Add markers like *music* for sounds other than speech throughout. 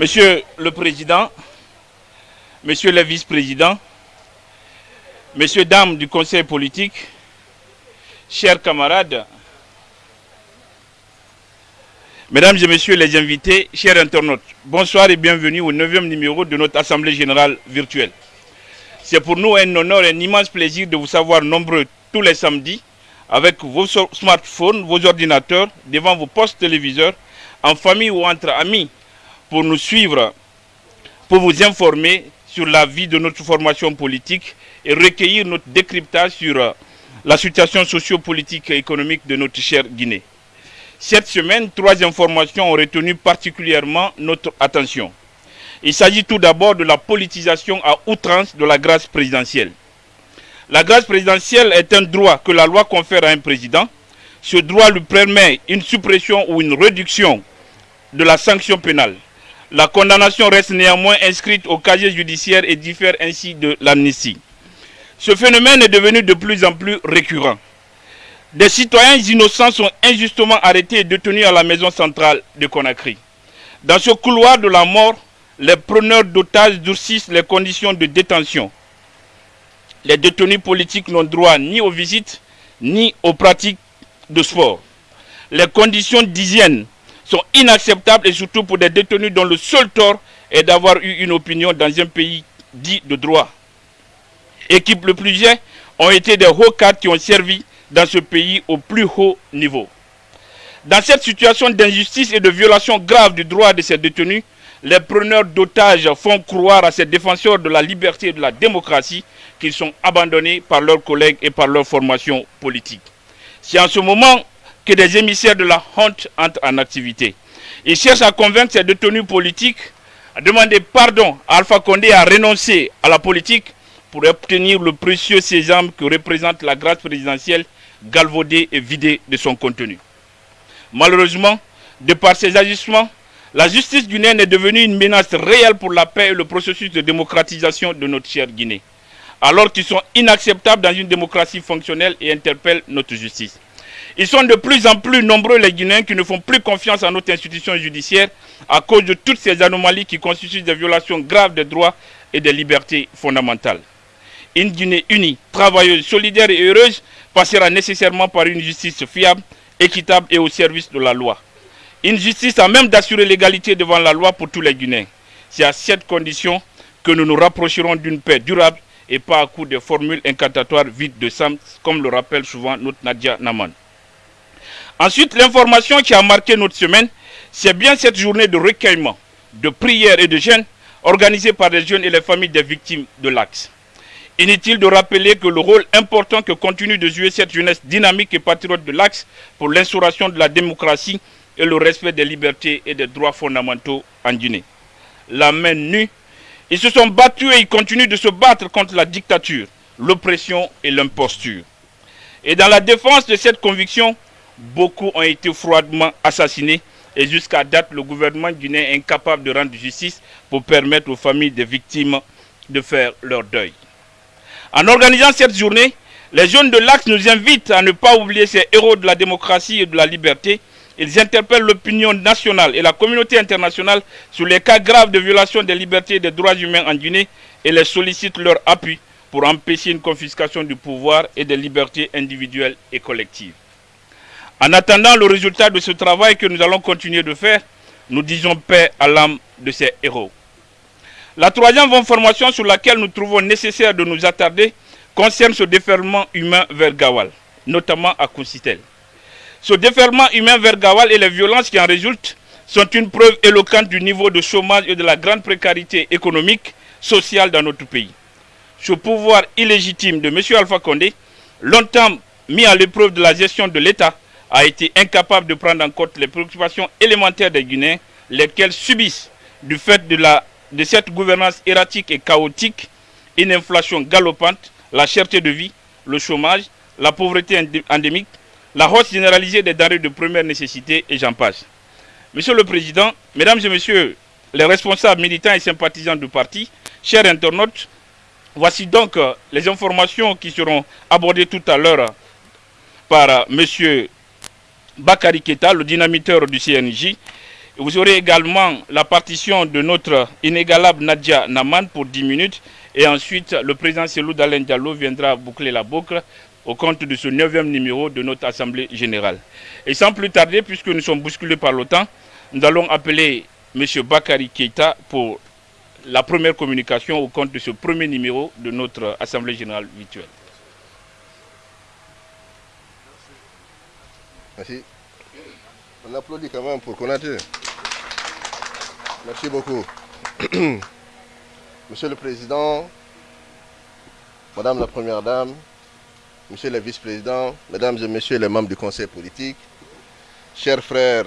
Monsieur le Président, Monsieur le Vice-président, Messieurs, Dames du Conseil politique, chers camarades, Mesdames et Messieurs les invités, chers internautes, bonsoir et bienvenue au 9e numéro de notre Assemblée Générale virtuelle. C'est pour nous un honneur et un immense plaisir de vous savoir nombreux tous les samedis avec vos smartphones, vos ordinateurs, devant vos postes téléviseurs, en famille ou entre amis, pour nous suivre, pour vous informer sur la vie de notre formation politique et recueillir notre décryptage sur euh, la situation socio-politique et économique de notre chère Guinée. Cette semaine, trois informations ont retenu particulièrement notre attention. Il s'agit tout d'abord de la politisation à outrance de la grâce présidentielle. La grâce présidentielle est un droit que la loi confère à un président. Ce droit lui permet une suppression ou une réduction de la sanction pénale. La condamnation reste néanmoins inscrite au casier judiciaire et diffère ainsi de l'amnistie. Ce phénomène est devenu de plus en plus récurrent. Des citoyens innocents sont injustement arrêtés et détenus à la maison centrale de Conakry. Dans ce couloir de la mort, les preneurs d'otages durcissent les conditions de détention. Les détenus politiques n'ont droit ni aux visites, ni aux pratiques de sport. Les conditions d'hygiène sont inacceptables et surtout pour des détenus dont le seul tort est d'avoir eu une opinion dans un pays dit de droit. Équipe le plus jet ont été des hauts cadres qui ont servi dans ce pays au plus haut niveau. Dans cette situation d'injustice et de violation grave du droit de ces détenus, les preneurs d'otages font croire à ces défenseurs de la liberté et de la démocratie qu'ils sont abandonnés par leurs collègues et par leur formation politique. C'est en ce moment que des émissaires de la honte entrent en activité. Ils cherchent à convaincre ces détenus politiques à demander pardon à Alpha Condé à renoncer à la politique pour obtenir le précieux sésame que représente la grâce présidentielle galvaudée et vidée de son contenu. Malheureusement, de par ces agissements, la justice guinéenne est devenue une menace réelle pour la paix et le processus de démocratisation de notre chère Guinée, alors qu'ils sont inacceptables dans une démocratie fonctionnelle et interpellent notre justice. Ils sont de plus en plus nombreux les Guinéens qui ne font plus confiance à notre institution judiciaire à cause de toutes ces anomalies qui constituent des violations graves des droits et des libertés fondamentales. Une Guinée unie, travailleuse, solidaire et heureuse passera nécessairement par une justice fiable, équitable et au service de la loi. Une justice à même d'assurer l'égalité devant la loi pour tous les Guinéens. C'est à cette condition que nous nous rapprocherons d'une paix durable et pas à coup de formules incantatoires vides de sens, comme le rappelle souvent notre Nadia Naman. Ensuite, l'information qui a marqué notre semaine, c'est bien cette journée de recueillement, de prière et de jeûne organisée par les jeunes et les familles des victimes de l'Axe. Inutile de rappeler que le rôle important que continue de jouer cette jeunesse dynamique et patriote de l'Axe pour l'instauration de la démocratie et le respect des libertés et des droits fondamentaux en Guinée. La main nue, ils se sont battus et ils continuent de se battre contre la dictature, l'oppression et l'imposture. Et dans la défense de cette conviction, beaucoup ont été froidement assassinés et jusqu'à date, le gouvernement guinéen est incapable de rendre justice pour permettre aux familles des victimes de faire leur deuil. En organisant cette journée, les jeunes de l'Axe nous invitent à ne pas oublier ces héros de la démocratie et de la liberté. Ils interpellent l'opinion nationale et la communauté internationale sur les cas graves de violation des libertés et des droits humains en Guinée et les sollicitent leur appui pour empêcher une confiscation du pouvoir et des libertés individuelles et collectives. En attendant le résultat de ce travail que nous allons continuer de faire, nous disons paix à l'âme de ces héros. La troisième information sur laquelle nous trouvons nécessaire de nous attarder concerne ce déferlement humain vers Gawal, notamment à Koussitel. Ce déferlement humain vers Gawal et les violences qui en résultent sont une preuve éloquente du niveau de chômage et de la grande précarité économique, sociale dans notre pays. Ce pouvoir illégitime de M. Alpha Condé, longtemps mis à l'épreuve de la gestion de l'État, a été incapable de prendre en compte les préoccupations élémentaires des Guinéens, lesquels subissent, du fait de, la, de cette gouvernance erratique et chaotique, une inflation galopante, la cherté de vie, le chômage, la pauvreté endémique, la hausse généralisée des denrées de première nécessité et j'en passe. Monsieur le Président, Mesdames et Messieurs les responsables militants et sympathisants du parti, chers internautes, voici donc euh, les informations qui seront abordées tout à l'heure par euh, Monsieur Bakari Keta, le dynamiteur du CNJ, Vous aurez également la partition de notre inégalable Nadia Naman pour 10 minutes. Et ensuite, le président Selou Dalen Diallo viendra boucler la boucle au compte de ce neuvième numéro de notre Assemblée générale. Et sans plus tarder, puisque nous sommes bousculés par temps, nous allons appeler M. Bakari Keita pour la première communication au compte de ce premier numéro de notre Assemblée générale virtuelle. Merci. On applaudit quand même pour Konaté. Merci beaucoup. *clears throat* Monsieur le Président, Madame la Première Dame, Monsieur le Vice-président, Mesdames et Messieurs les membres du Conseil politique, chers frères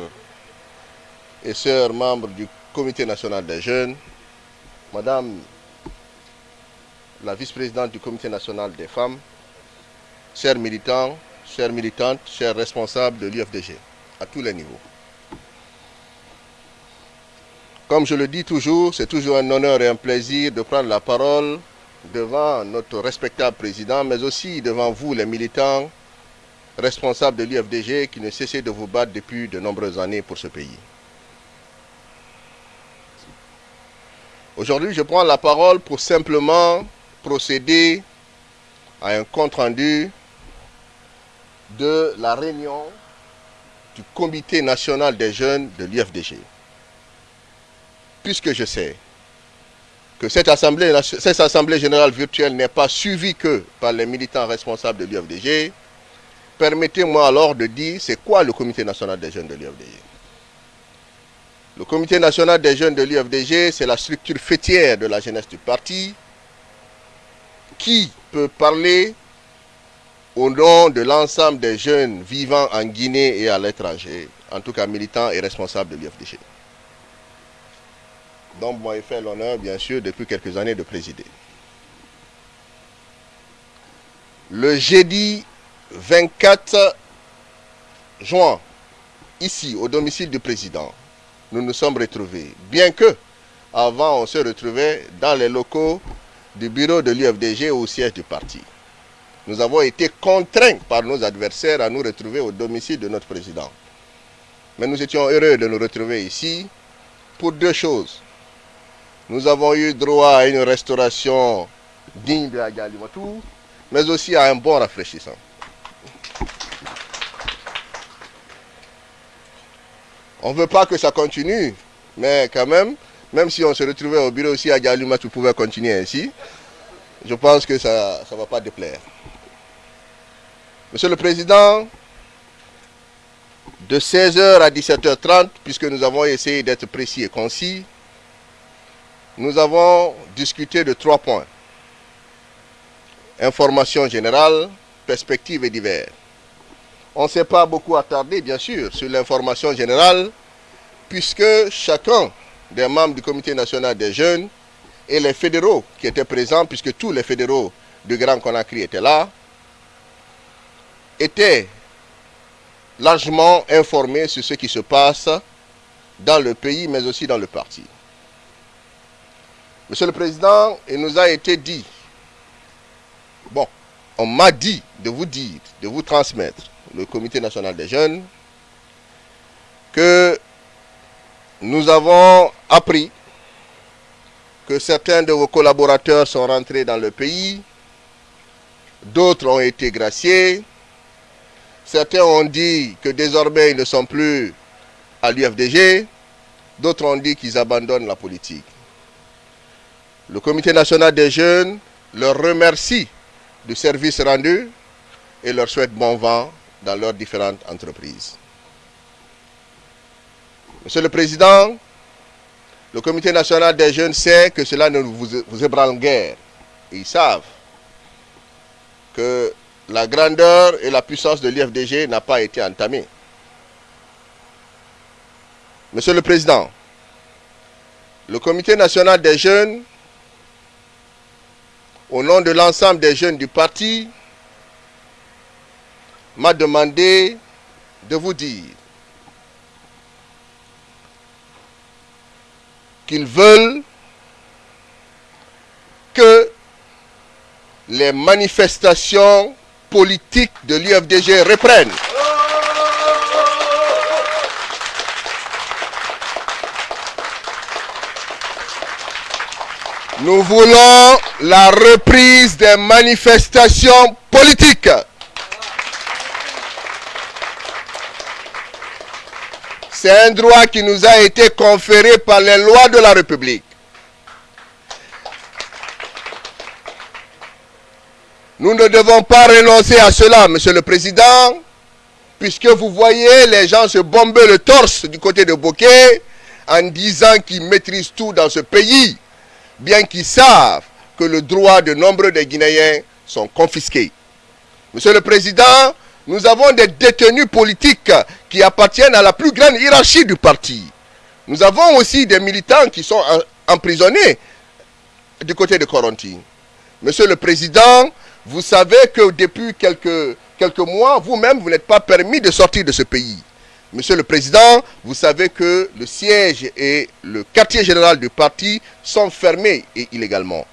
et sœurs membres du Comité national des jeunes, Madame la Vice-présidente du Comité national des femmes, chers militants, chères militantes, chers responsables de l'UFDG, à tous les niveaux. Comme je le dis toujours, c'est toujours un honneur et un plaisir de prendre la parole devant notre respectable président, mais aussi devant vous, les militants responsables de l'UFDG qui ne cessez de vous battre depuis de nombreuses années pour ce pays. Aujourd'hui, je prends la parole pour simplement procéder à un compte-rendu de la réunion du Comité national des jeunes de l'UFDG puisque je sais que cette assemblée, générale virtuelle n'est pas suivie que par les militants responsables de l'UFDG, permettez-moi alors de dire c'est quoi le comité national des jeunes de l'UFDG. Le comité national des jeunes de l'UFDG, c'est la structure fêtière de la jeunesse du parti qui peut parler au nom de l'ensemble des jeunes vivant en Guinée et à l'étranger, en tout cas militants et responsables de l'UFDG dont moi fait l'honneur, bien sûr, depuis quelques années de présider. Le jeudi 24 juin, ici, au domicile du président, nous nous sommes retrouvés. Bien que, avant, on se retrouvait dans les locaux du bureau de l'UFDG au siège du parti. Nous avons été contraints par nos adversaires à nous retrouver au domicile de notre président. Mais nous étions heureux de nous retrouver ici pour deux choses. Nous avons eu droit à une restauration digne de Agalimatou, mais aussi à un bon rafraîchissant. On ne veut pas que ça continue, mais quand même, même si on se retrouvait au bureau aussi à Galimatou pouvait continuer ainsi, je pense que ça ne va pas déplaire. Monsieur le Président, de 16h à 17h30, puisque nous avons essayé d'être précis et concis, nous avons discuté de trois points. Information générale, perspectives et divers. On ne s'est pas beaucoup attardé, bien sûr, sur l'information générale, puisque chacun des membres du comité national des jeunes et les fédéraux qui étaient présents, puisque tous les fédéraux du Grand Conakry étaient là, étaient largement informés sur ce qui se passe dans le pays, mais aussi dans le parti. Monsieur le Président, il nous a été dit, bon, on m'a dit de vous dire, de vous transmettre, le Comité national des jeunes, que nous avons appris que certains de vos collaborateurs sont rentrés dans le pays, d'autres ont été graciés, certains ont dit que désormais ils ne sont plus à l'UFDG, d'autres ont dit qu'ils abandonnent la politique. Le Comité national des jeunes leur remercie du service rendu et leur souhaite bon vent dans leurs différentes entreprises. Monsieur le Président, le Comité national des jeunes sait que cela ne vous, ébranle guère. Ils savent que la grandeur et la puissance de l'IFDG n'a pas été entamée. Monsieur le Président, le Comité national des jeunes au nom de l'ensemble des jeunes du parti, m'a demandé de vous dire qu'ils veulent que les manifestations politique de l'UFDG reprennent. Nous voulons la reprise des manifestations politiques. C'est un droit qui nous a été conféré par les lois de la République. Nous ne devons pas renoncer à cela, Monsieur le Président, puisque vous voyez les gens se bomber le torse du côté de Bokeh en disant qu'ils maîtrisent tout dans ce pays, bien qu'ils savent que le droit de nombreux des Guinéens sont confisqués. Monsieur le Président, nous avons des détenus politiques qui appartiennent à la plus grande hiérarchie du parti. Nous avons aussi des militants qui sont emprisonnés du côté de Coronti. Monsieur le Président, vous savez que depuis quelques, quelques mois, vous-même, vous, n'êtes pas permis de sortir de ce pays. Monsieur le Président, vous savez que le siège et le quartier général du parti sont fermés et illégalement.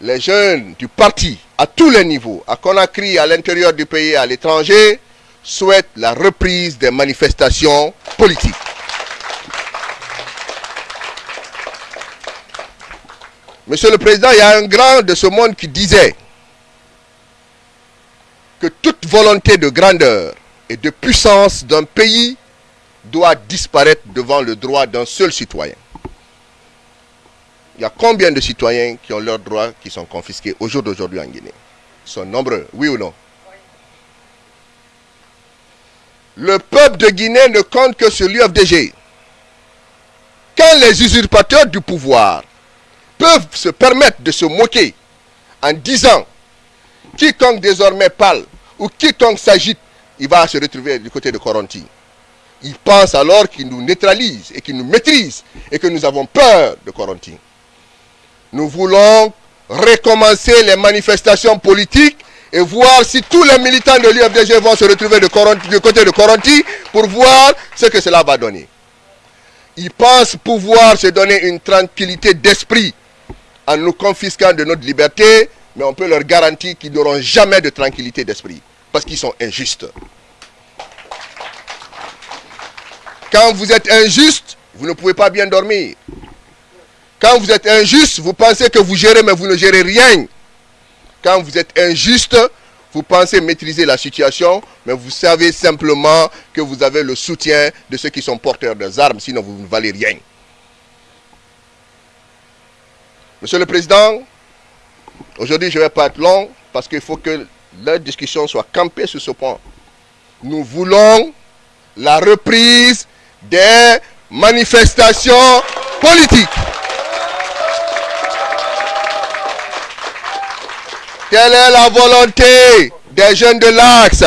Les jeunes du parti, à tous les niveaux, à Conakry, à l'intérieur du pays et à l'étranger, souhaitent la reprise des manifestations politiques. Monsieur le Président, il y a un grand de ce monde qui disait que toute volonté de grandeur et de puissance d'un pays doit disparaître devant le droit d'un seul citoyen. Il y a combien de citoyens qui ont leurs droits qui sont confisqués au jour d'aujourd'hui en Guinée? Ils sont nombreux, oui ou non? Le peuple de Guinée ne compte que sur l'UFDG. Quand les usurpateurs du pouvoir peuvent se permettre de se moquer en disant quiconque désormais parle ou quiconque s'agite il va se retrouver du côté de Coronti. Il pense alors qu'il nous neutralise et qu'il nous maîtrise et que nous avons peur de Coronti. Nous voulons recommencer les manifestations politiques et voir si tous les militants de l'UFDG vont se retrouver de du côté de Coronti pour voir ce que cela va donner. Ils pensent pouvoir se donner une tranquillité d'esprit en nous confisquant de notre liberté, mais on peut leur garantir qu'ils n'auront jamais de tranquillité d'esprit parce qu'ils sont injustes. Quand vous êtes injuste, vous ne pouvez pas bien dormir. Quand vous êtes injuste, vous pensez que vous gérez, mais vous ne gérez rien. Quand vous êtes injuste, vous pensez maîtriser la situation, mais vous savez simplement que vous avez le soutien de ceux qui sont porteurs des armes, sinon vous ne valez rien. Monsieur le Président, aujourd'hui je ne vais pas être long parce qu'il faut que la discussion soit campée sur ce point. Nous voulons la reprise des manifestations politiques. Telle est la volonté des jeunes de l'Axe.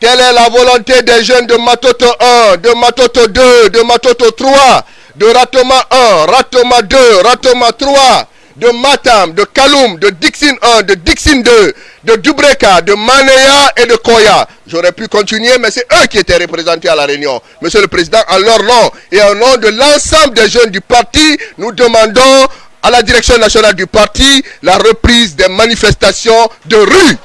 Telle est la volonté des jeunes de Matoto 1, de Matoto 2, de Matoto 3, de Ratoma 1, Ratoma 2, Ratoma 3, de Matam, de Kaloum, de Dixin 1, de Dixin 2, de Dubreka, de Maneya et de Koya. J'aurais pu continuer, mais c'est eux qui étaient représentés à la réunion. Monsieur le Président, en leur nom et en nom de l'ensemble des jeunes du parti, nous demandons à la direction nationale du parti la reprise des manifestations de rue.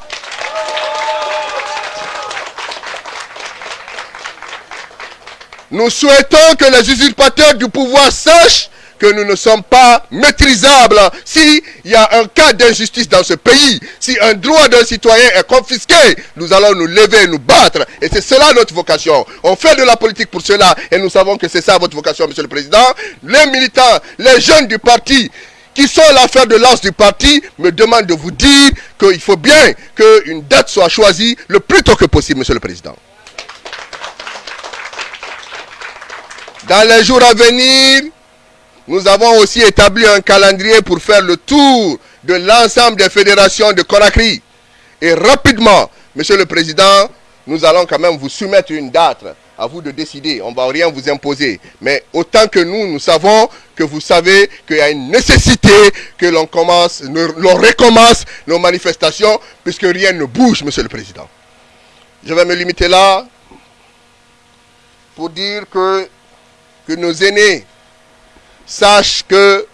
Nous souhaitons que les usurpateurs du pouvoir sachent que nous ne sommes pas maîtrisables. S'il y a un cas d'injustice dans ce pays, si un droit d'un citoyen est confisqué, nous allons nous lever et nous battre. Et c'est cela notre vocation. On fait de la politique pour cela et nous savons que c'est ça votre vocation, Monsieur le Président. Les militants, les jeunes du parti, qui sont l'affaire de lance du parti, me demandent de vous dire qu'il faut bien qu'une date soit choisie le plus tôt que possible, Monsieur le Président. Dans les jours à venir, nous avons aussi établi un calendrier pour faire le tour de l'ensemble des fédérations de Conakry. Et rapidement, Monsieur le Président, nous allons quand même vous soumettre une date. À vous de décider. On ne va rien vous imposer. Mais autant que nous, nous savons que vous savez qu'il y a une nécessité que l'on commence, l'on recommence nos manifestations, puisque rien ne bouge, Monsieur le Président. Je vais me limiter là pour dire que, que nos aînés sache que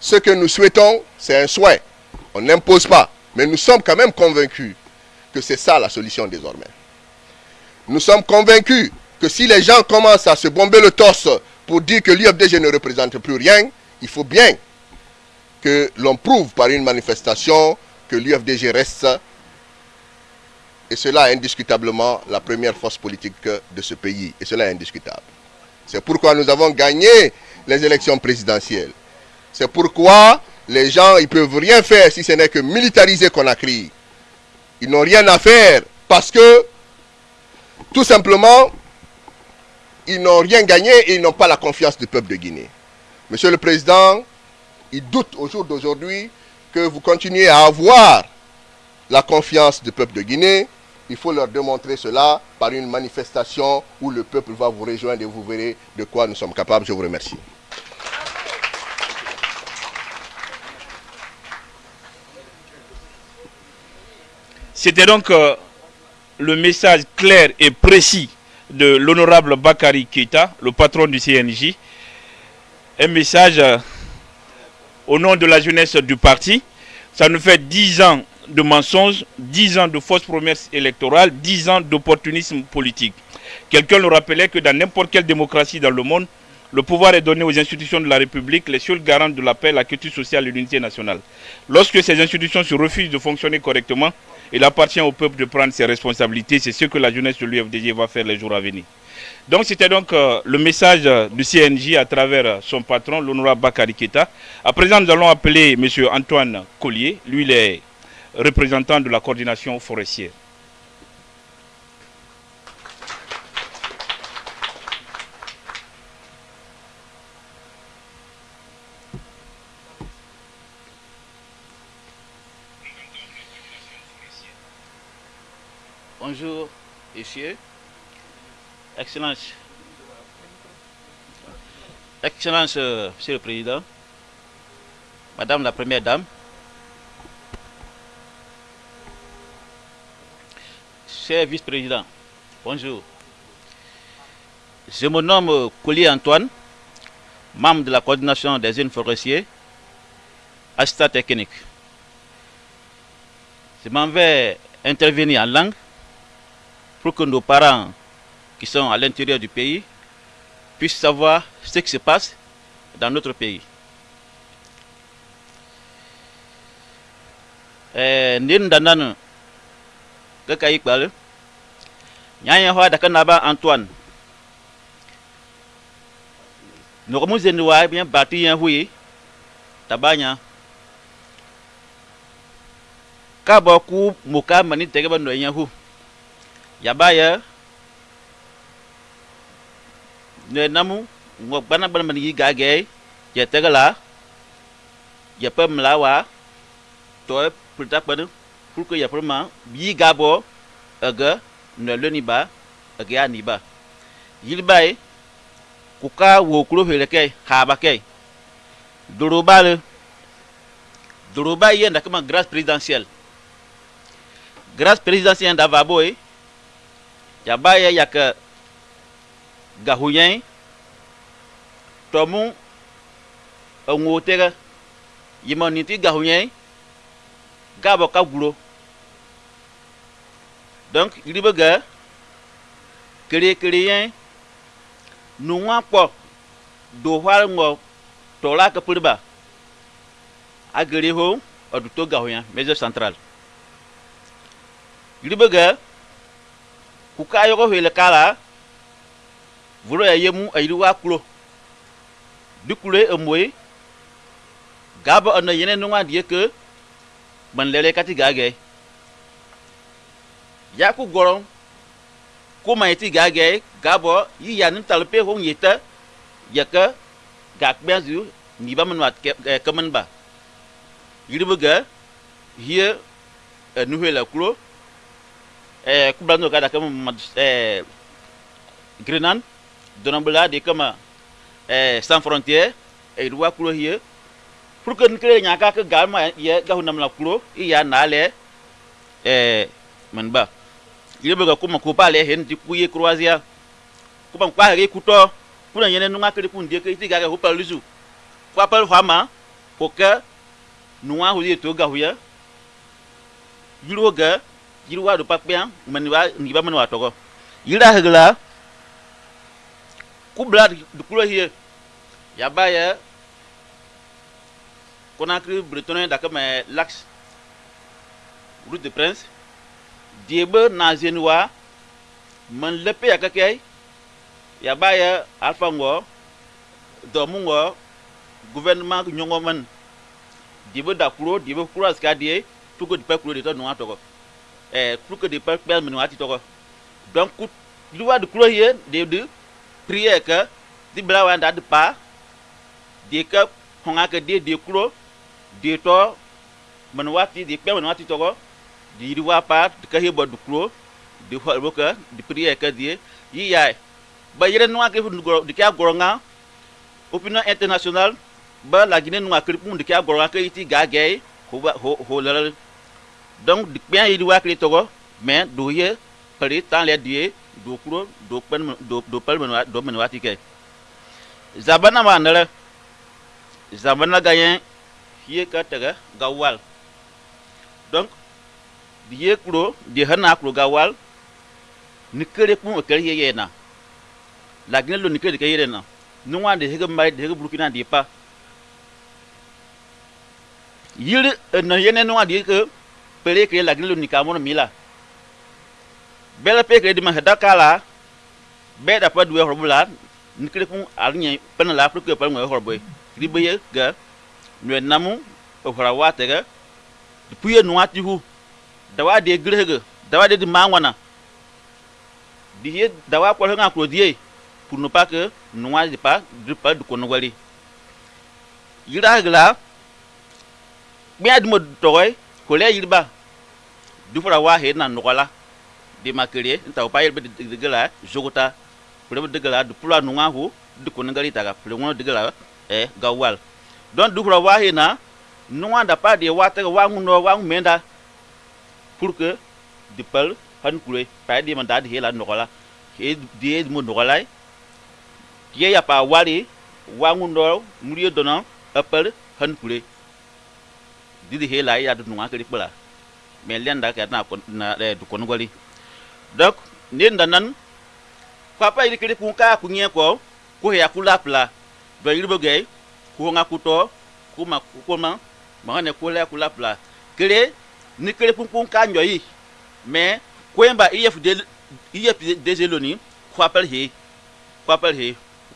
ce que nous souhaitons, c'est un souhait. On n'impose pas. Mais nous sommes quand même convaincus que c'est ça la solution désormais. Nous sommes convaincus que si les gens commencent à se bomber le torse pour dire que l'IFDG ne représente plus rien, il faut bien que l'on prouve par une manifestation que l'UFDG reste, et cela est indiscutablement la première force politique de ce pays, et cela est indiscutable. C'est pourquoi nous avons gagné les élections présidentielles. C'est pourquoi les gens, ils ne peuvent rien faire si ce n'est que militariser Conakry. Ils n'ont rien à faire parce que, tout simplement, ils n'ont rien gagné et ils n'ont pas la confiance du peuple de Guinée. Monsieur le Président, ils doutent au jour d'aujourd'hui que vous continuez à avoir la confiance du peuple de Guinée. Il faut leur démontrer cela par une manifestation où le peuple va vous rejoindre et vous verrez de quoi nous sommes capables. Je vous remercie. C'était donc euh, le message clair et précis de l'honorable Bakari Keita, le patron du CNJ. Un message euh, au nom de la jeunesse du parti. Ça nous fait 10 ans de mensonges, 10 ans de fausses promesses électorales, 10 ans d'opportunisme politique. Quelqu'un le rappelait que dans n'importe quelle démocratie dans le monde, le pouvoir est donné aux institutions de la République, les seules garantes de la paix, la culture sociale et l'unité nationale. Lorsque ces institutions se refusent de fonctionner correctement, il appartient au peuple de prendre ses responsabilités. C'est ce que la jeunesse de l'UFDG va faire les jours à venir. Donc c'était donc euh, le message du CNJ à travers euh, son patron, l'honorable Bakari Keta. À présent, nous allons appeler M. Antoine Collier. Lui, il est représentant de la coordination forestière. Bonjour, messieurs. Excellence. Excellence, euh, Monsieur le Président. Madame la Première Dame. Cher Vice-président, bonjour. Je me nomme Collier Antoine, membre de la coordination des jeunes forestiers, assistant technique. Je m'en vais intervenir en langue pour que nos parents qui sont à l'intérieur du pays puissent savoir ce qui se passe dans notre pays. Nin kai kpal nyanya hwa da kana ba Antoine. No mu zen wa bien bati yan hui. Tabanya ka ba ku muka mani tege ba no yan hu ya ba ya. Ne namu ngo bana bana mani yi gage ya tege la ya pem la wa to pour ta pa pour que prema yi gabo aga ne le ni ba aga ni ba yil bai ku ka wo kuro hele kai ha ba kai doroba le doroba kama grâce présidentielle. Grâce présidentielle da ya ba ya ya ka gahuyen tomu onwo tega yimo ni ti gahuyen gabo ka gulo donc yiri be ga kere kere yen nu wa kpɔ do hwal ŋɔ tɔ la ke pere ba. Agere ho centrale. Yiri be ga kala volo ya yemu ayiri wa klo dukule emoe gabo ɔnɔ yene nungwa die ke ban lele kati gage. Ya ku goron ko mai ti gage gabo yi ya nim talpe ho yeta ya ka gak benzu ni ba manwat ke man ba. Yiri buga hier nu hela klo eh ku blando kada kam eh grenan. Donambula de kama eh sans frontière. E ruwa klo hier pour nkele nyaka ke galma ye gahu namla klo iya nale eh man ba. Ile bega kuma ko pale hen di kuye croisia kuma kwa re kuto kuna yene nunga kele kun die ke tiga ho pa luzu. Kwa pa hama ko ke nuwa hu ye to ya. Ga yiro wa do pa pe man wa ni ba man wa to ko yira hegla ku blad hier ya ba ya Conakry, Bretonne, d'accord, mais l'axe route de Prince, Diebe, Nazenwa, man lepe ya kakay, ya baya Alpha Ngo, Domu Ngo, gouvernement Nyongo man, Diebe Dakuro, Diebe Kuro Askadie, tout que du peuple Kuro de ton nom toko. Eh, que du peuple Père Menouati toko. Donc, loi de Kuro hier, de de, prière que, di belawan da de pas, de que, honga que de de Kuro, de to, Menouati, de Père Menouati toko, di di wa pa de ka hebo du Kuro, di hol boka, di prière que die, yi yai. Ba yere noa ke di ka goronga, opinion international, ba la Guinée noa kripun di ka goronga ke iti ga gay, ho ho ho lal. Donc di bien yi di wa kri togo, mais do ye pari tan le die do Kuro, do pen do do pal menwa do menwati ke. Zabana ma ndala. Zabana gayen hiye ka taga gawal. Donc di ye Kuro, di hana Kuro gawal, ni kere pun o kere ye ye na. La Guinée lo ni kere ke ye na. Nungwa de hege mai de hege Burkina di pa. Yiri na yene nungwa di ke pere ke la Guinée lo ni kamono mila. Bela pe ke di ma heda kala. Be da pa duwe horbula ni kere pun alnya pena la ke pa ngwe horboy. Di be ye ga nwe namu o hora wate ga. Puye nungwa ti hu. Dawa de grege, dawa de mangwana. Di dawa ko nga ko die pour ne pas que nous n'ayons pas de pas de konogwali. Yira gla bien de mode toy ko le yirba du wa he na nogola de makere nta pa yirba de gla jogota pour de gla du pula nu ngahu de konogali taga pour de eh gawal donc dukura wahi na. Nu anda pa de wata wa nguno wa menda pour que de pel, han kure pa de manda de la nogola he de mo nogola ye ya pa wari wangu ndo muri dona apel e han kure didi hela ya du nuwa kri pala me lenda ka na na du kon goli donc ni ndanan papa iri kri kun ka kunye ko ko ya kula pla do iri gay ko nga kuto ko ma ko ma ma ne ko la kula pla. Kre ni kri kun kun ka nyoyi mais ko yamba iyef de iyef de zeloni ko apel he ko apel he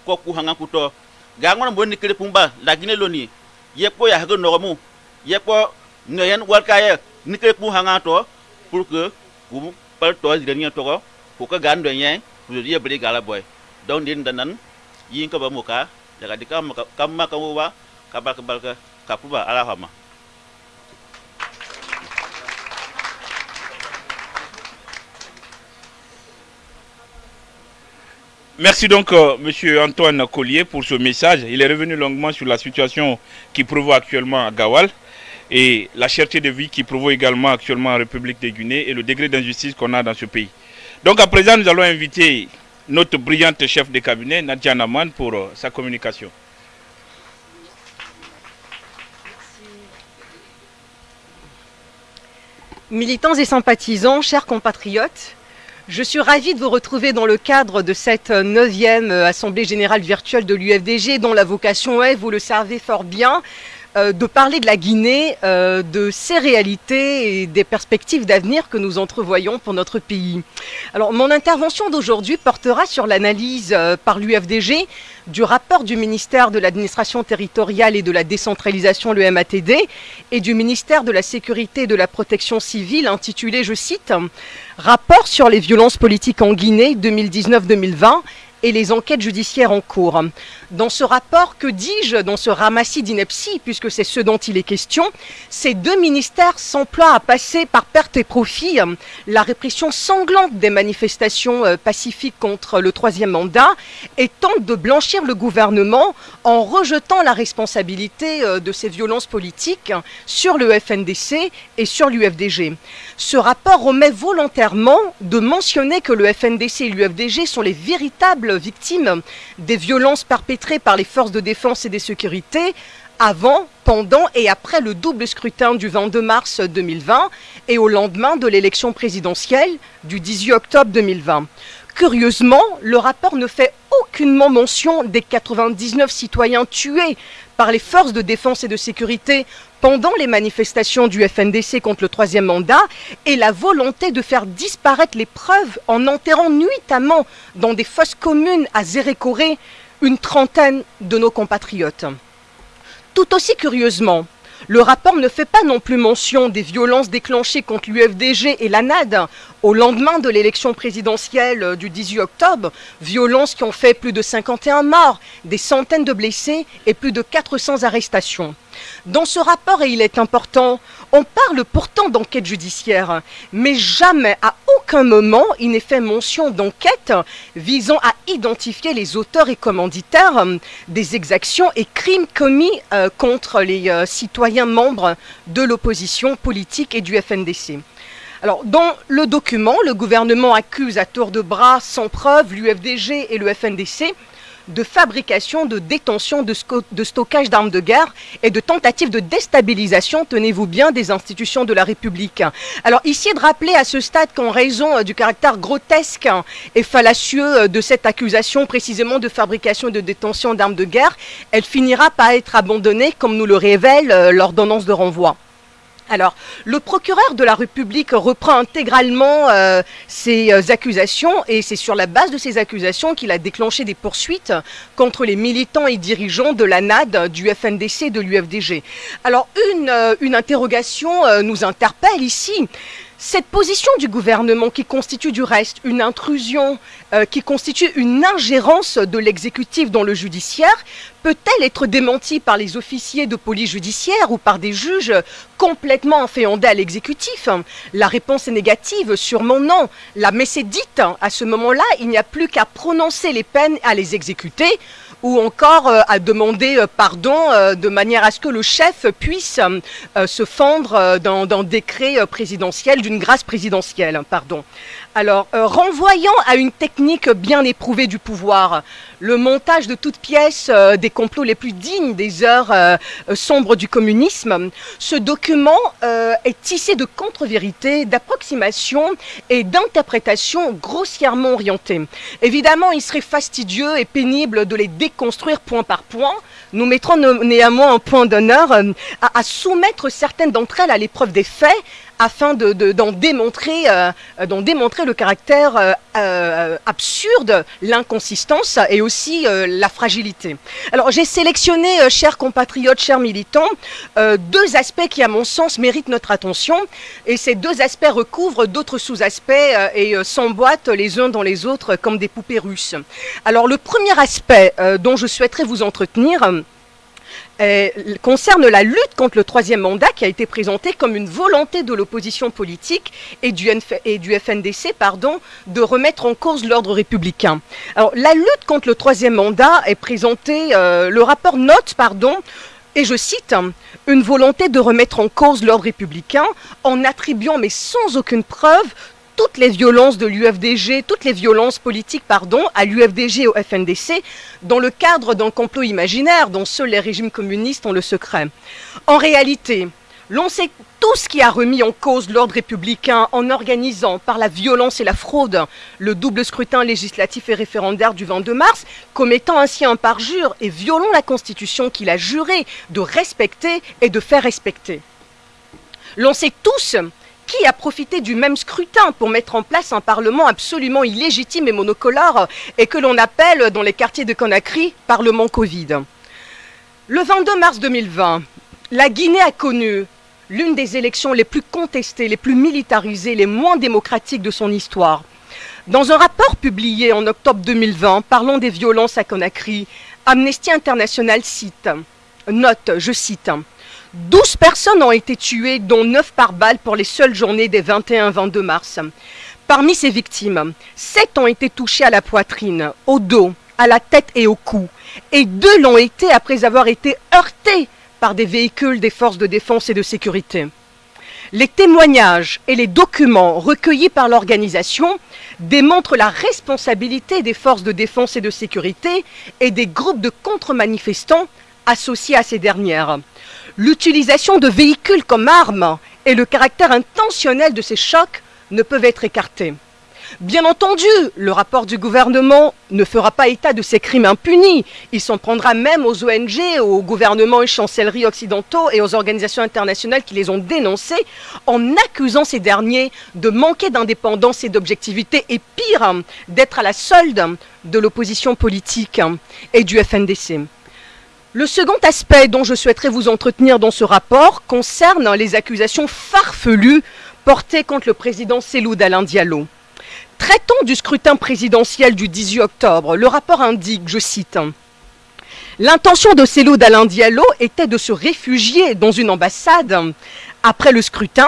ko ku hanga kuto. Ga ngona bon ni kire pumba la gine loni ye ko ya ga nomu ye ko ngayen wal kaye ni kire pu hanga to pour que ku par to di ni to ko ko ka gan do yen pour ye bri gala boy. Donc din danan yin ka ba muka daga dikam kam ma ka Merci donc, euh, Monsieur Antoine Collier, pour ce message. Il est revenu longuement sur la situation qui prévaut actuellement à Gawal et la cherté de vie qui prévaut également actuellement en République de Guinée et le degré d'injustice qu'on a dans ce pays. Donc, à présent, nous allons inviter notre brillante chef de cabinet, Nadia Naman, pour euh, sa communication. Militants et sympathisants, chers compatriotes, je suis ravie de vous retrouver dans le cadre de cette neuvième Assemblée générale virtuelle de l'UFDG dont la vocation est, vous le savez fort bien, euh, de parler de la Guinée, euh, de ses réalités et des perspectives d'avenir que nous entrevoyons pour notre pays. Alors, mon intervention d'aujourd'hui portera sur l'analyse euh, par l'UFDG du rapport du ministère de l'administration territoriale et de la décentralisation, le MATD, et du ministère de la sécurité et de la protection civile, intitulé, je cite, Rapport sur les violences politiques en Guinée 2019-2020 et les enquêtes judiciaires en cours. Dans ce rapport, que dis-je, dans ce ramassis d'inepties, puisque c'est ce dont il est question, ces deux ministères s'emploient à passer par perte et profit la répression sanglante des manifestations euh, pacifiques contre le troisième mandat et tentent de blanchir le gouvernement en rejetant la responsabilité euh, de ces violences politiques sur le FNDC et sur l'UFDG. Ce rapport omet volontairement de mentionner que le FNDC et l'UFDG sont les véritables victimes des violences perpétrées par les forces de défense et de sécurité avant, pendant et après le double scrutin du 22 mars 2020 et au lendemain de l'élection présidentielle du 18 octobre 2020. Curieusement, le rapport ne fait aucunement mention des 99 citoyens tués par les forces de défense et de sécurité pendant les manifestations du FNDC contre le troisième mandat et la volonté de faire disparaître les preuves en enterrant nuitamment dans des fosses communes à Zérécoré une trentaine de nos compatriotes. Tout aussi curieusement, le rapport ne fait pas non plus mention des violences déclenchées contre l'UFDG et la NAD au lendemain de l'élection présidentielle du 18 octobre, violences qui ont fait plus de 51 morts, des centaines de blessés et plus de 400 arrestations. Dans ce rapport, et il est important, on parle pourtant d'enquête judiciaire, mais jamais, à aucun moment, il n'est fait mention d'enquête visant à identifier les auteurs et commanditaires des exactions et crimes commis euh, contre les euh, citoyens membres de l'opposition politique et du FNDC. Alors, dans le document, le gouvernement accuse à tour de bras, sans preuve, l'UFDG et le FNDC de fabrication, de détention, de, stockage d'armes de guerre et de tentatives de déstabilisation, tenez-vous bien, des institutions de la République. Alors ici, de rappeler à ce stade qu'en raison euh, du caractère grotesque et fallacieux euh, de cette accusation précisément de fabrication et de détention d'armes de guerre, elle finira par être abandonnée, comme nous le révèle euh, l'ordonnance de renvoi. Alors, le procureur de la République reprend intégralement euh, ces euh, accusations et c'est sur la base de ces accusations qu'il a déclenché des poursuites contre les militants et dirigeants de la NAD, du FNDC et de l'UFDG. Alors, une, euh, une interrogation nous interpelle ici. Cette position du gouvernement qui constitue du reste une intrusion, euh, qui constitue une ingérence de l'exécutif dans le judiciaire, peut-elle être démentie par les officiers de police judiciaire ou par des juges complètement inféondés à l'exécutif? La réponse est négative, sûrement non. La messe dite. À ce moment-là, il n'y a plus qu'à prononcer les peines, à les exécuter ou encore euh, à demander euh, pardon euh, de manière à ce que le chef puisse se fendre d'un décret présidentiel, d'une grâce présidentielle. Pardon. Alors, renvoyant à une technique bien éprouvée du pouvoir, le montage de toutes pièces des complots les plus dignes des heures sombres du communisme, ce document est tissé de contre-vérités, d'approximations et d'interprétations grossièrement orientées. Évidemment, il serait fastidieux et pénible de les découvrir construire point par point, nous mettrons néanmoins un point d'honneur euh, à, soumettre certaines d'entre elles à l'épreuve des faits afin d'en de, démontrer, euh, le caractère euh, absurde, l'inconsistance et aussi la fragilité. Alors j'ai sélectionné, chers compatriotes, chers militants, deux aspects qui à mon sens méritent notre attention et ces deux aspects recouvrent d'autres sous-aspects et s'emboîtent les uns dans les autres comme des poupées russes. Alors le premier aspect dont je souhaiterais vous entretenir, euh, concerne la lutte contre le troisième mandat qui a été présentée comme une volonté de l'opposition politique et du, FNDC de remettre en cause l'ordre républicain. La lutte contre le troisième mandat est présentée, euh, le rapport note, pardon, et je cite, une volonté de remettre en cause l'ordre républicain en attribuant, mais sans aucune preuve, toutes les violences de l'UFDG, toutes les violences politiques, pardon, à l'UFDG et au FNDC, dans le cadre d'un complot imaginaire dont seuls les régimes communistes ont le secret. En réalité, l'on sait tout ce qui a remis en cause l'ordre républicain en organisant par la violence et la fraude le double scrutin législatif et référendaire du 22 mars, commettant ainsi un parjure et violant la Constitution qu'il a juré de respecter et de faire respecter. L'on sait tous qui a profité du même scrutin pour mettre en place un Parlement absolument illégitime et monocolore et que l'on appelle dans les quartiers de Conakry Parlement Covid? Le 22 mars 2020, la Guinée a connu l'une des élections les plus contestées, les plus militarisées, les moins démocratiques de son histoire. Dans un rapport publié en octobre 2020 parlant des violences à Conakry, Amnesty International cite, note, je cite, 12 personnes ont été tuées, dont 9 par balle pour les seules journées des 21-22 mars. Parmi ces victimes, 7 ont été touchées à la poitrine, au dos, à la tête et au cou, et 2 l'ont été après avoir été heurtés par des véhicules des forces de défense et de sécurité. Les témoignages et les documents recueillis par l'organisation démontrent la responsabilité des forces de défense et de sécurité et des groupes de contre-manifestants associés à ces dernières l'utilisation de véhicules comme armes et le caractère intentionnel de ces chocs ne peuvent être écartés. Bien entendu, le rapport du gouvernement ne fera pas état de ces crimes impunis. Il s'en prendra même aux ONG, aux gouvernements et chancelleries occidentaux et aux organisations internationales qui les ont dénoncés en accusant ces derniers de manquer d'indépendance et d'objectivité et pire, d'être à la solde de l'opposition politique et du FNDC. Le second aspect dont je souhaiterais vous entretenir dans ce rapport concerne les accusations farfelues portées contre le président Selou Alain Diallo. Traitant du scrutin présidentiel du 18 octobre, le rapport indique, je cite, L'intention de Célou d'Alain Diallo était de se réfugier dans une ambassade après le scrutin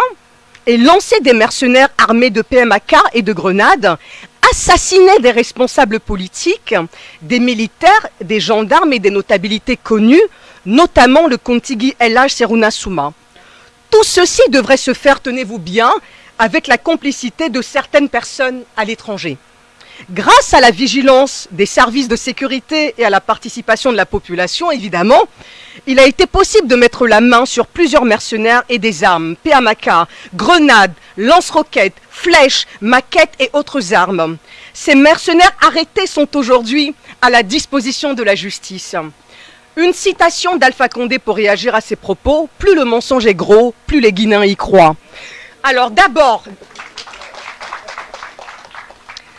et lancer des mercenaires armés de PMAK et de grenades, assassiner des responsables politiques, des militaires, des gendarmes et des notabilités connues, notamment le Contigui LH Seruna Souma. Tout ceci devrait se faire, tenez-vous bien, avec la complicité de certaines personnes à l'étranger. Grâce à la vigilance des services de sécurité et à la participation de la population, évidemment, il a été possible de mettre la main sur plusieurs mercenaires et des armes, PMAK, grenades, lance-roquettes, flèches, maquettes et autres armes. Ces mercenaires arrêtés sont aujourd'hui à la disposition de la justice. Une citation d'Alpha Condé pour réagir à ces propos, plus le mensonge est gros, plus les Guinéens y croient. Alors d'abord,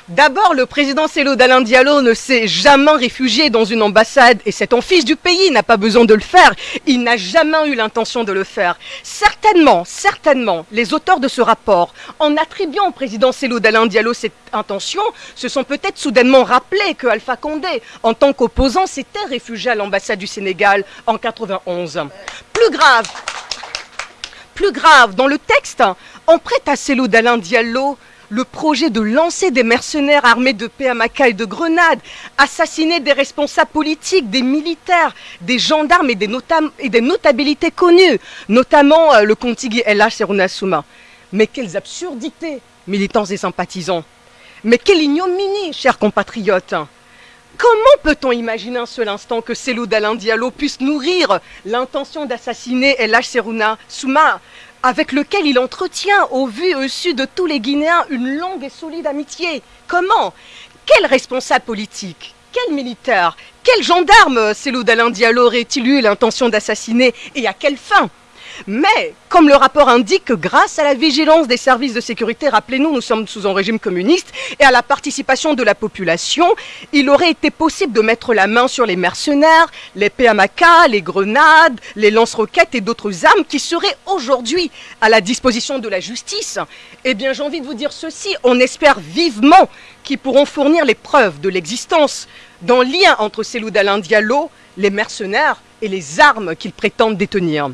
D'abord, le président Célo d'Alain Diallo ne s'est jamais réfugié dans une ambassade et un fils du pays, n'a pas besoin de le faire. Il n'a jamais eu l'intention de le faire. Certainement, certainement, les auteurs de ce rapport, en attribuant au président Célo d'Alain Diallo cette intention, se sont peut-être soudainement rappelés que Alpha Condé, en tant qu'opposant, s'était réfugié à l'ambassade du Sénégal en 91. Plus grave, plus grave, dans le texte, on prête à Célo d'Alain Diallo le projet de lancer des mercenaires armés de PMAK et de grenades, assassiner des responsables politiques, des militaires, des gendarmes et des, et notabilités connues, notamment euh, le contigui LH Serunasuma. Mais quelles absurdités, militants et sympathisants. Mais quelle ignominie, chers compatriotes. Comment peut-on imaginer un seul instant que Selou Dalin Diallo puisse nourrir l'intention d'assassiner LH Seruna Souma avec lequel il entretient au vu et au su de tous les Guinéens une longue et solide amitié. Comment? Quel responsable politique? Quel militaire? Quel gendarme? Célou d'Alain Diallo aurait-il eu l'intention d'assassiner? Et à quelle fin? Mais, comme le rapport indique, grâce à la vigilance des services de sécurité, rappelez-nous, nous sommes sous un régime communiste, et à la participation de la population, il aurait été possible de mettre la main sur les mercenaires, les PMAK, les grenades, les lance-roquettes et d'autres armes qui seraient aujourd'hui à la disposition de la justice. Eh bien, j'ai envie de vous dire ceci, on espère vivement qu'ils pourront fournir les preuves de l'existence d'un lien entre Célou Diallo, les mercenaires et les armes qu'ils prétendent détenir.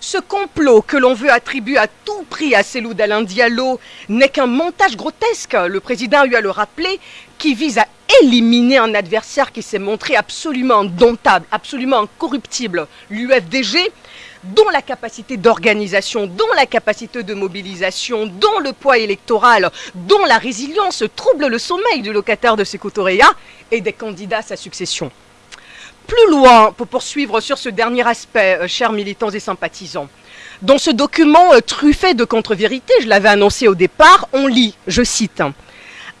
Ce complot que l'on veut attribuer à tout prix à Célou d'Alain Diallo n'est qu'un montage grotesque, le président a eu à le rappeler, qui vise à éliminer un adversaire qui s'est montré absolument indomptable, absolument incorruptible, l'UFDG, dont la capacité d'organisation, dont la capacité de mobilisation, dont le poids électoral, dont la résilience trouble le sommeil du locataire de Sekotoreya et des candidats à sa succession plus loin pour poursuivre sur ce dernier aspect, euh, chers militants et sympathisants. Dans ce document euh, truffé de contre-vérités, je l'avais annoncé au départ, on lit, je cite,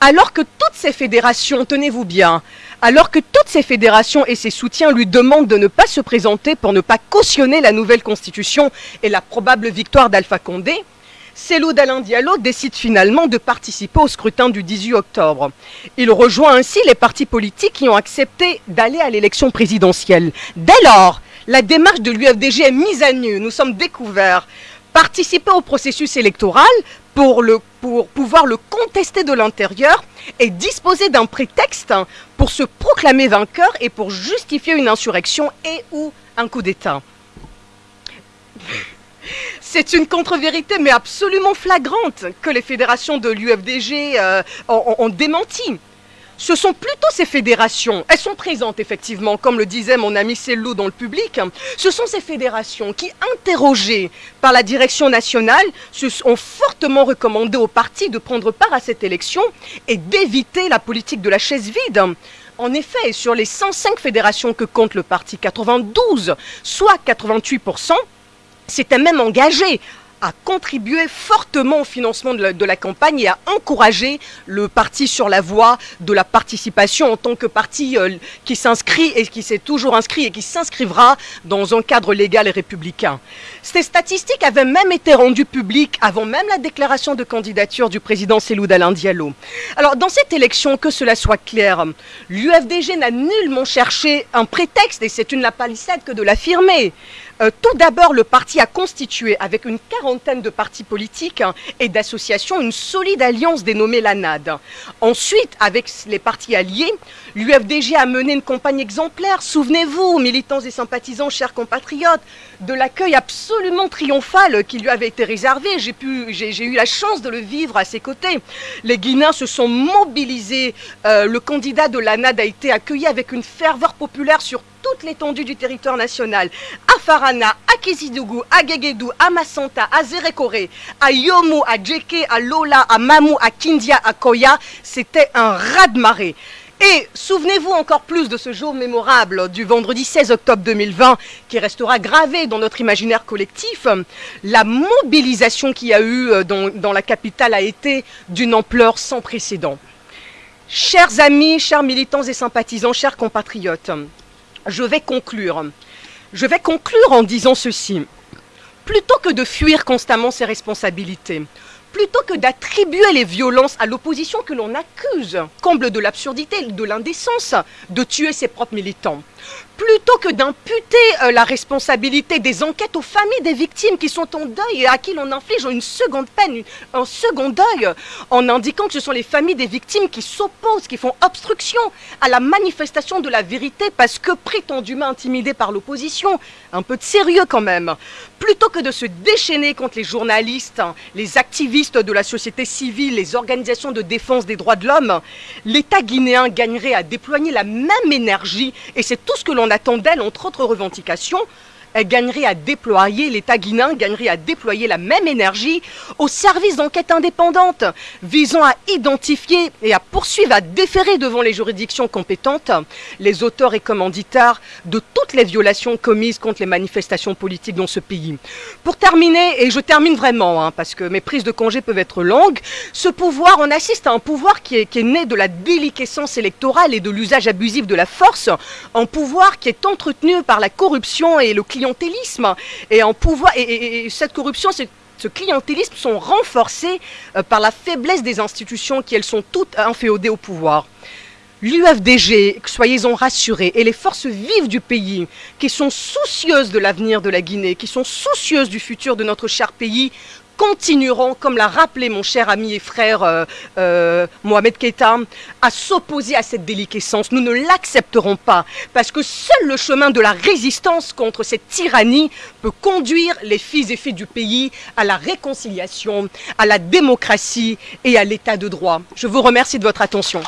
alors que toutes ces fédérations, tenez-vous bien, alors que toutes ces fédérations et ses soutiens lui demandent de ne pas se présenter pour ne pas cautionner la nouvelle constitution et la probable victoire d'Alpha Condé, Célou d'Alain Diallo décide finalement de participer au scrutin du 18 octobre. Il rejoint ainsi les partis politiques qui ont accepté d'aller à l'élection présidentielle. Dès lors, la démarche de l'UFDG est mise à nu. Nous sommes découverts. Participer au processus électoral pour, pouvoir le contester de l'intérieur et disposer d'un prétexte pour se proclamer vainqueur et pour justifier une insurrection et ou un coup d'État. C'est une contre-vérité, mais absolument flagrante, que les fédérations de l'UFDG euh, ont, démenti. Ce sont plutôt ces fédérations, elles sont présentes effectivement, comme le disait mon ami Cellou dans le public, ce sont ces fédérations qui, interrogées par la direction nationale, se ont fortement recommandé aux partis de prendre part à cette élection et d'éviter la politique de la chaise vide. En effet, sur les 105 fédérations que compte le parti, 92, soit 88%, s'était même engagé a contribué fortement au financement de la, campagne et a encouragé le parti sur la voie de la participation en tant que parti euh, qui s'inscrit et qui s'est toujours inscrit et qui s'inscrivra dans un cadre légal et républicain. Ces statistiques avaient même été rendues publiques avant même la déclaration de candidature du président Seloud Alain Diallo. Alors dans cette élection, que cela soit clair, l'UFDG n'a nullement cherché un prétexte et c'est une la palissade que de l'affirmer. Euh, tout d'abord, le parti a constitué, avec une quarantaine de partis politiques hein, et d'associations, une solide alliance dénommée la NAD. Ensuite, avec les partis alliés, l'UFDG a mené une campagne exemplaire. Souvenez-vous, militants et sympathisants, chers compatriotes, de l'accueil absolument triomphal qui lui avait été réservé. J'ai eu la chance de le vivre à ses côtés. Les Guinéens se sont mobilisés. Euh, le candidat de la NAD a été accueilli avec une ferveur populaire sur toute l'étendue du territoire national. À Farana, à Kizidougou, à Gegedou, à Massanta, à Zerekore, à Yomo, à Djeke, à Lola, à Mamou, à Kindia, à Koya, c'était un raz-de-marée. Et souvenez-vous encore plus de ce jour mémorable du vendredi 16 octobre 2020 qui restera gravé dans notre imaginaire collectif. La mobilisation qu'il y a eu euh, dans, dans la capitale a été d'une ampleur sans précédent. Chers amis, chers militants et sympathisants, chers compatriotes, je vais conclure. Je vais conclure en disant ceci. Plutôt que de fuir constamment ses responsabilités, plutôt que d'attribuer les violences à l'opposition que l'on accuse, comble de l'absurdité, de l'indécence, de tuer ses propres militants, plutôt que d'imputer euh, la responsabilité des enquêtes aux familles des victimes qui sont en deuil et à qui l'on inflige une seconde peine, un second deuil, en indiquant que ce sont les familles des victimes qui s'opposent, qui font obstruction à la manifestation de la vérité parce que prétendument intimidées par l'opposition. Un peu de sérieux quand même. Plutôt que de se déchaîner contre les journalistes, les activistes de la société civile, les organisations de défense des droits de l'homme, l'État guinéen gagnerait à déployer la même énergie et c'est tout ce que l'on attend d'elle, entre autres revendications, gagnerait à déployer, l'État guinéen gagnerait à déployer la même énergie au service d'enquête indépendante visant à identifier et à poursuivre, à déférer devant les juridictions compétentes les auteurs et commanditaires de toutes les violations commises contre les manifestations politiques dans ce pays. Pour terminer, et je termine vraiment, hein, parce que mes prises de congé peuvent être longues, ce pouvoir, on assiste à un pouvoir qui est, qui est né de la déliquescence électorale et de l'usage abusif de la force, un pouvoir qui est entretenu par la corruption et le clientélisme et en pouvoir et, et, et cette corruption ce clientélisme sont renforcés euh, par la faiblesse des institutions qui elles sont toutes inféodées au pouvoir. L'UFDG, soyez-en rassurés, et les forces vives du pays, qui sont soucieuses de l'avenir de la Guinée, qui sont soucieuses du futur de notre cher pays, continueront, comme l'a rappelé mon cher ami et frère euh, euh, Mohamed Keita, à s'opposer à cette déliquescence. Nous ne l'accepterons pas, parce que seul le chemin de la résistance contre cette tyrannie peut conduire les fils et filles du pays à la réconciliation, à la démocratie et à l'état de droit. Je vous remercie de votre attention.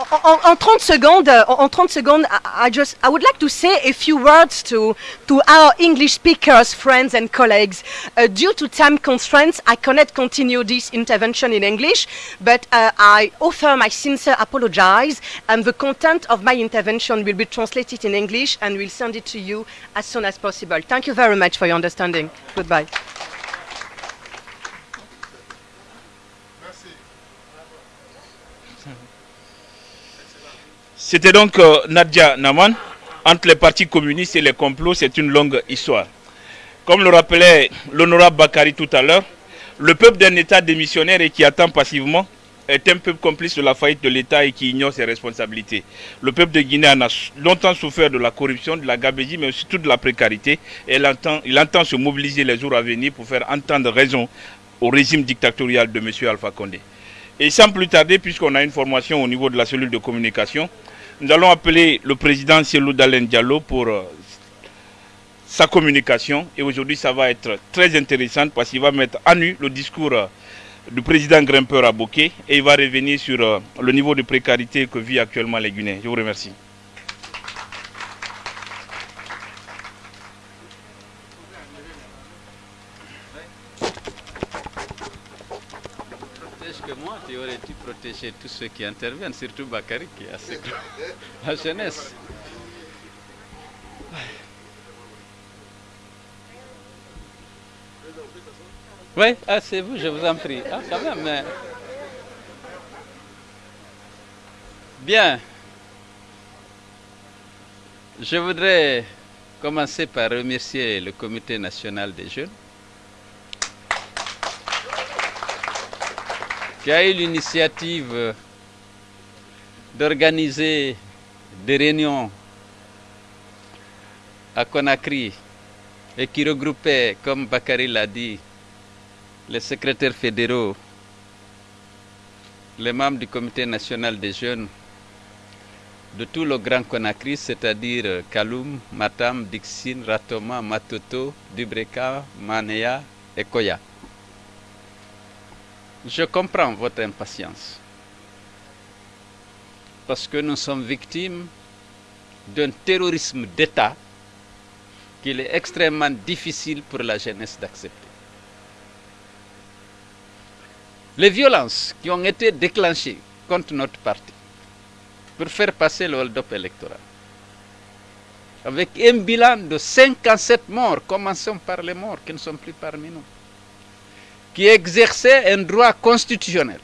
En, 30 secondes, en 30 secondes, I, I, just I would like to say a few words to to our English speakers, friends and colleagues. Uh, due to time constraints, I cannot continue this intervention in English, but uh, I offer my sincere apologies, and the content of my intervention will be translated in English, and we'll send it to you as soon as possible. Thank you very much for your understanding. Goodbye. C'était donc euh, Nadia Naman. Entre les partis communistes et les complots, c'est une longue histoire. Comme le rappelait l'honorable Bakari tout à l'heure, le peuple d'un État démissionnaire et qui attend passivement est un peuple complice de la faillite de l'État et qui ignore ses responsabilités. Le peuple de Guinée en a longtemps souffert de la corruption, de la gabégie, mais surtout de la précarité. Et il entend, il entend se mobiliser les jours à venir pour faire entendre raison au régime dictatorial de M. Alpha Condé. Et sans plus tarder, puisqu'on a une formation au niveau de la cellule de communication, nous allons appeler le président Cielo Dalen Diallo pour euh, sa communication. Et aujourd'hui, ça va être très intéressant parce qu'il va mettre à nu le discours euh, du président grimpeur à Bokeh et il va revenir sur euh, le niveau de précarité que vit actuellement les Guinéens. Je vous remercie. que moi, tu aurais dû protéger tous ceux qui interviennent, surtout Bakary qui est assez grand. *laughs* La jeunesse. Oui, ah, c'est vous, je vous en prie. Ah, quand même. Bien. Je voudrais commencer par remercier le Comité national des jeunes qui a eu l'initiative d'organiser des réunions à Conakry et qui regroupait, comme Bakary l'a dit, les secrétaires fédéraux, les membres du Comité national des jeunes de tout le Grand Conakry, c'est-à-dire Kaloum, Matam, Dixine, Ratoma, Matoto, Dubreka, Manea et Koya. Je comprends votre impatience parce que nous sommes victimes d'un terrorisme d'État qu'il est extrêmement difficile pour la jeunesse d'accepter. Les violences qui ont été déclenchées contre notre parti pour faire passer le hold-up électoral, avec un bilan de 57 morts, commençons par les morts qui ne sont plus parmi nous, qui exerçaient un droit constitutionnel,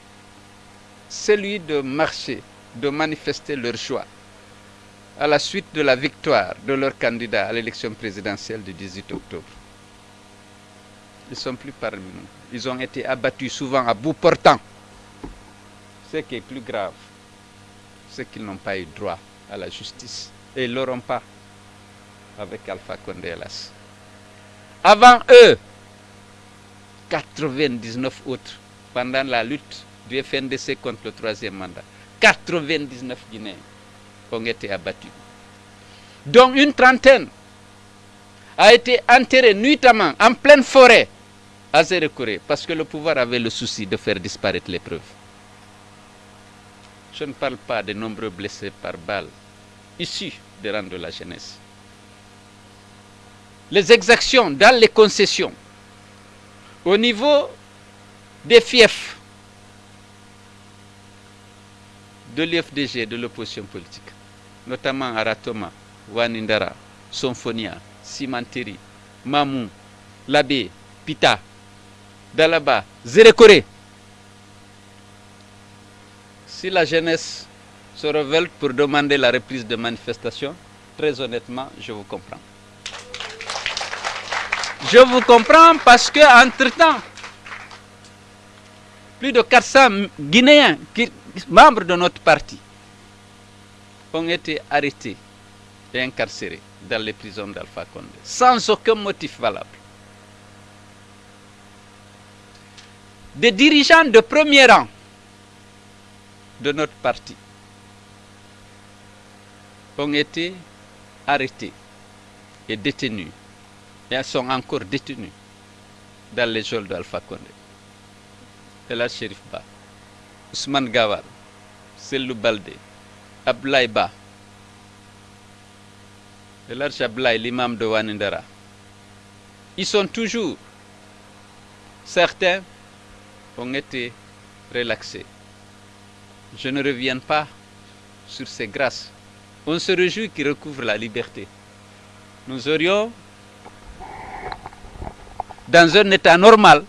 celui de marcher, de manifester leur joie à la suite de la victoire de leur candidat à l'élection présidentielle du 18 octobre. Ils ne sont plus parmi nous. Ils ont été abattus souvent à bout portant. Ce qui est plus grave, c'est qu'ils n'ont pas eu droit à la justice. Et ils ne l'auront pas avec Alpha Condé hélas. Avant eux, 99 autres, pendant la lutte du FNDC contre le troisième mandat, 99 Guinéens ont été abattus. dont une trentaine a été enterrée nuitamment en pleine forêt à Zérekouré parce que le pouvoir avait le souci de faire disparaître les preuves. Je ne parle pas des nombreux blessés par balles issus des rangs de la jeunesse. Les exactions dans les concessions au niveau des fiefs de l'UFDG, de l'opposition politique, notamment Aratoma, Wanindara, Sonfonia, Simanteri, Mamou, Labé, Pita, Dalaba, Zérekoré. Si la jeunesse se révolte pour demander la reprise de manifestation, très honnêtement, je vous comprends. Je vous comprends parce que entre-temps, plus de 400 Guinéens, membres de notre parti, ont été arrêtés et incarcérés dans les prisons d'Alpha Condé, sans aucun motif valable. Des dirigeants de premier rang de notre parti ont été arrêtés et détenus, et sont encore détenus dans les geôles d'Alpha Condé. Ella Sherif Ba, Ousmane Gawar, Sellou Balde, Ablaye Ba, Elarch Ablaye, l'imam de Wanindara. Ils sont toujours, certains ont été relaxés. Je ne reviens pas sur ces grâces. On se réjouit qu'ils recouvrent la liberté. Nous aurions, dans un état normal,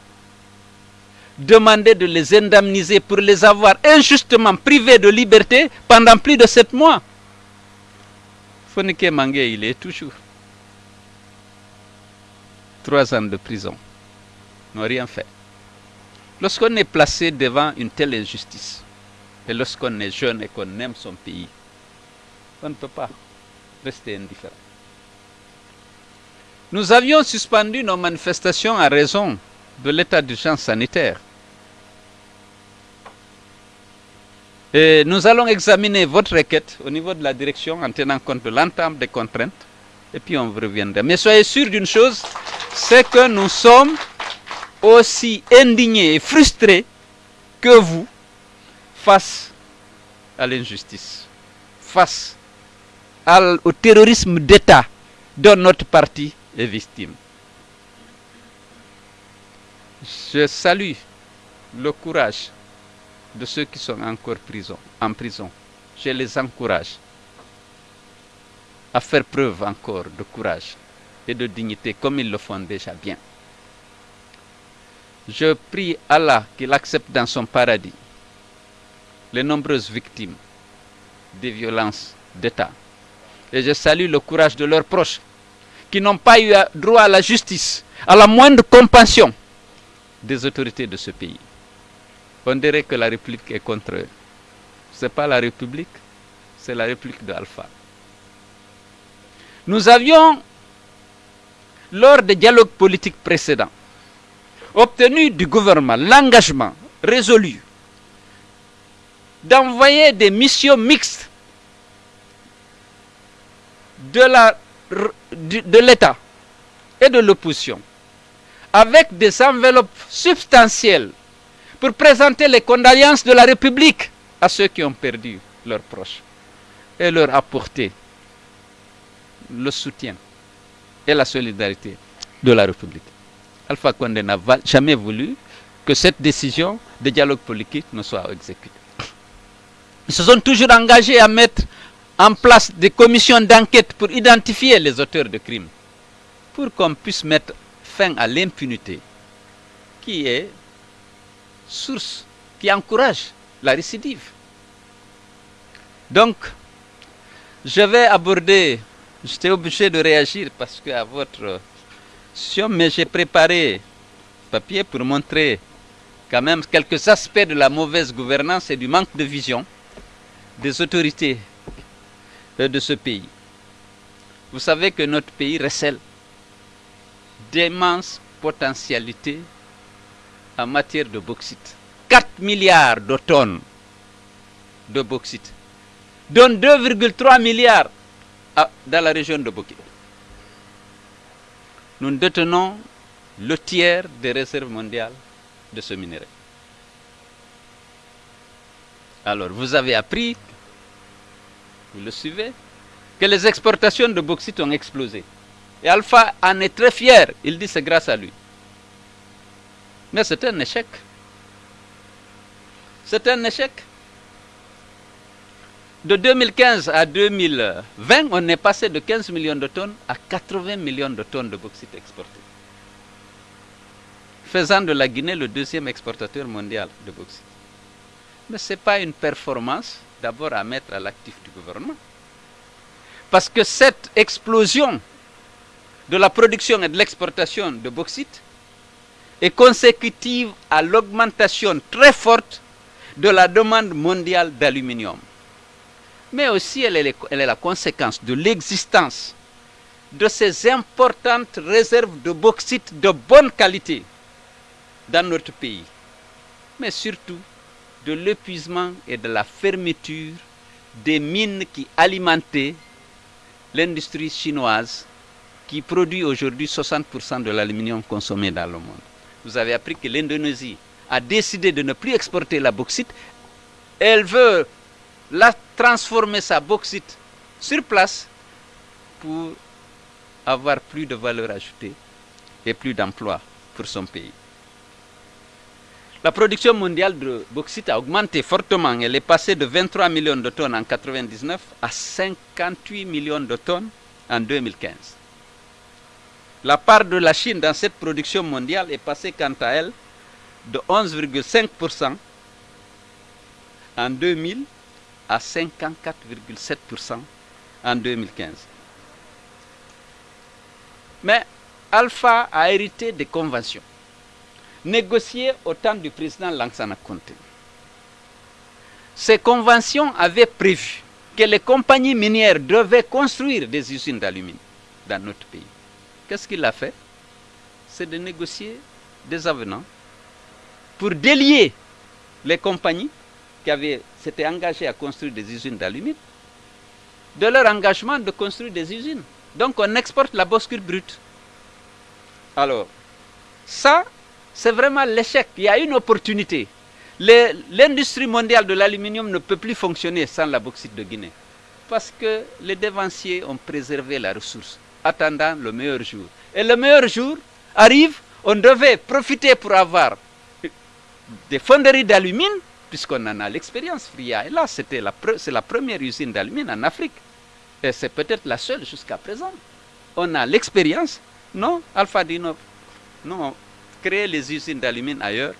demandé de les indemniser pour les avoir injustement privés de liberté pendant plus de sept mois. Fonike Mangé, il est toujours. Trois ans de prison. N'ont rien fait. Lorsqu'on est placé devant une telle injustice, et lorsqu'on est jeune et qu'on aime son pays, on ne peut pas rester indifférent. Nous avions suspendu nos manifestations à raison de l'état d'urgence sanitaire. Et nous allons examiner votre requête au niveau de la direction en tenant compte de l'entame des contraintes et puis on reviendra. Mais soyez sûr d'une chose, c'est que nous sommes aussi indignés et frustrés que vous face à l'injustice, face au terrorisme d'État dont notre parti est victime. Je salue le courage de ceux qui sont encore prison, en prison. Je les encourage à faire preuve encore de courage et de dignité comme ils le font déjà bien. Je prie Allah qu'il accepte dans son paradis les nombreuses victimes des violences d'État. Et je salue le courage de leurs proches qui n'ont pas eu droit à la justice, à la moindre compassion des autorités de ce pays. On dirait que la République est contre eux. Ce n'est pas la République, c'est la République de. Nous avions, lors des dialogues politiques précédents, obtenu du gouvernement l'engagement résolu d'envoyer des missions mixtes de l'État et de l'opposition avec des enveloppes substantielles pour présenter les condoléances de la République à ceux qui ont perdu leurs proches et leur apporter le soutien et la solidarité de la République. Alpha Condé n'a jamais voulu que cette décision de dialogue politique ne soit exécutée. Ils se sont toujours engagés à mettre en place des commissions d'enquête pour identifier les auteurs de crimes, pour qu'on puisse mettre fin à l'impunité qui est source, qui encourage la récidive. Donc, je vais aborder, j'étais obligé de réagir parce que à votre question, mais j'ai préparé papier pour montrer quand même quelques aspects de la mauvaise gouvernance et du manque de vision des autorités de ce pays. Vous savez que notre pays recèle d'immenses potentialités en matière de bauxite. 4 milliards de tonnes de bauxite, dont 2,3 milliards dans la région de Bokit. Nous détenons le tiers des réserves mondiales de ce minerai. Alors, vous avez appris, vous le suivez, que les exportations de bauxite ont explosé. Et Alpha en est très fier. Il dit c'est grâce à lui. Mais c'est un échec. C'est un échec. De 2015 à 2020, on est passé de 15 millions de tonnes à 80 millions de tonnes de bauxite exportées. Faisant de la Guinée le deuxième exportateur mondial de bauxite. Mais ce n'est pas une performance d'abord à mettre à l'actif du gouvernement. Parce que cette explosion de la production et de l'exportation de bauxite est consécutive à l'augmentation très forte de la demande mondiale d'aluminium. Mais aussi elle est, la conséquence de l'existence de ces importantes réserves de bauxite de bonne qualité dans notre pays. Mais surtout de l'épuisement et de la fermeture des mines qui alimentaient l'industrie chinoise qui produit aujourd'hui 60% de l'aluminium consommé dans le monde. Vous avez appris que l'Indonésie a décidé de ne plus exporter la bauxite. Elle veut la transformer sa bauxite sur place pour avoir plus de valeur ajoutée et plus d'emplois pour son pays. La production mondiale de bauxite a augmenté fortement. Elle est passée de 23 millions de tonnes en 1999 à 58 millions de tonnes en 2015. La part de la Chine dans cette production mondiale est passée quant à elle de 11,5% en 2000 à 54,7% en 2015. Mais Alpha a hérité des conventions négociées au temps du président Langsana Conté. Ces conventions avaient prévu que les compagnies minières devaient construire des usines d'aluminium dans notre pays. Qu'est-ce qu'il a fait? C'est de négocier des avenants pour délier les compagnies qui avaient s'étaient engagées à construire des usines d'aluminium de leur engagement de construire des usines. Donc on exporte la boscure brute. Alors, ça, c'est vraiment l'échec. Il y a une opportunité. L'industrie mondiale de l'aluminium ne peut plus fonctionner sans la bauxite de Guinée. Parce que les dévanciers ont préservé la ressource attendant le meilleur jour. Et le meilleur jour arrive, on devait profiter pour avoir des fonderies d'alumine, puisqu'on en a l'expérience. Fria et là, c'est la, la première usine d'alumine en Afrique. Et c'est peut-être la seule jusqu'à présent. On a l'expérience. Non, Alpha dit non. Non, créez les usines d'alumine ailleurs,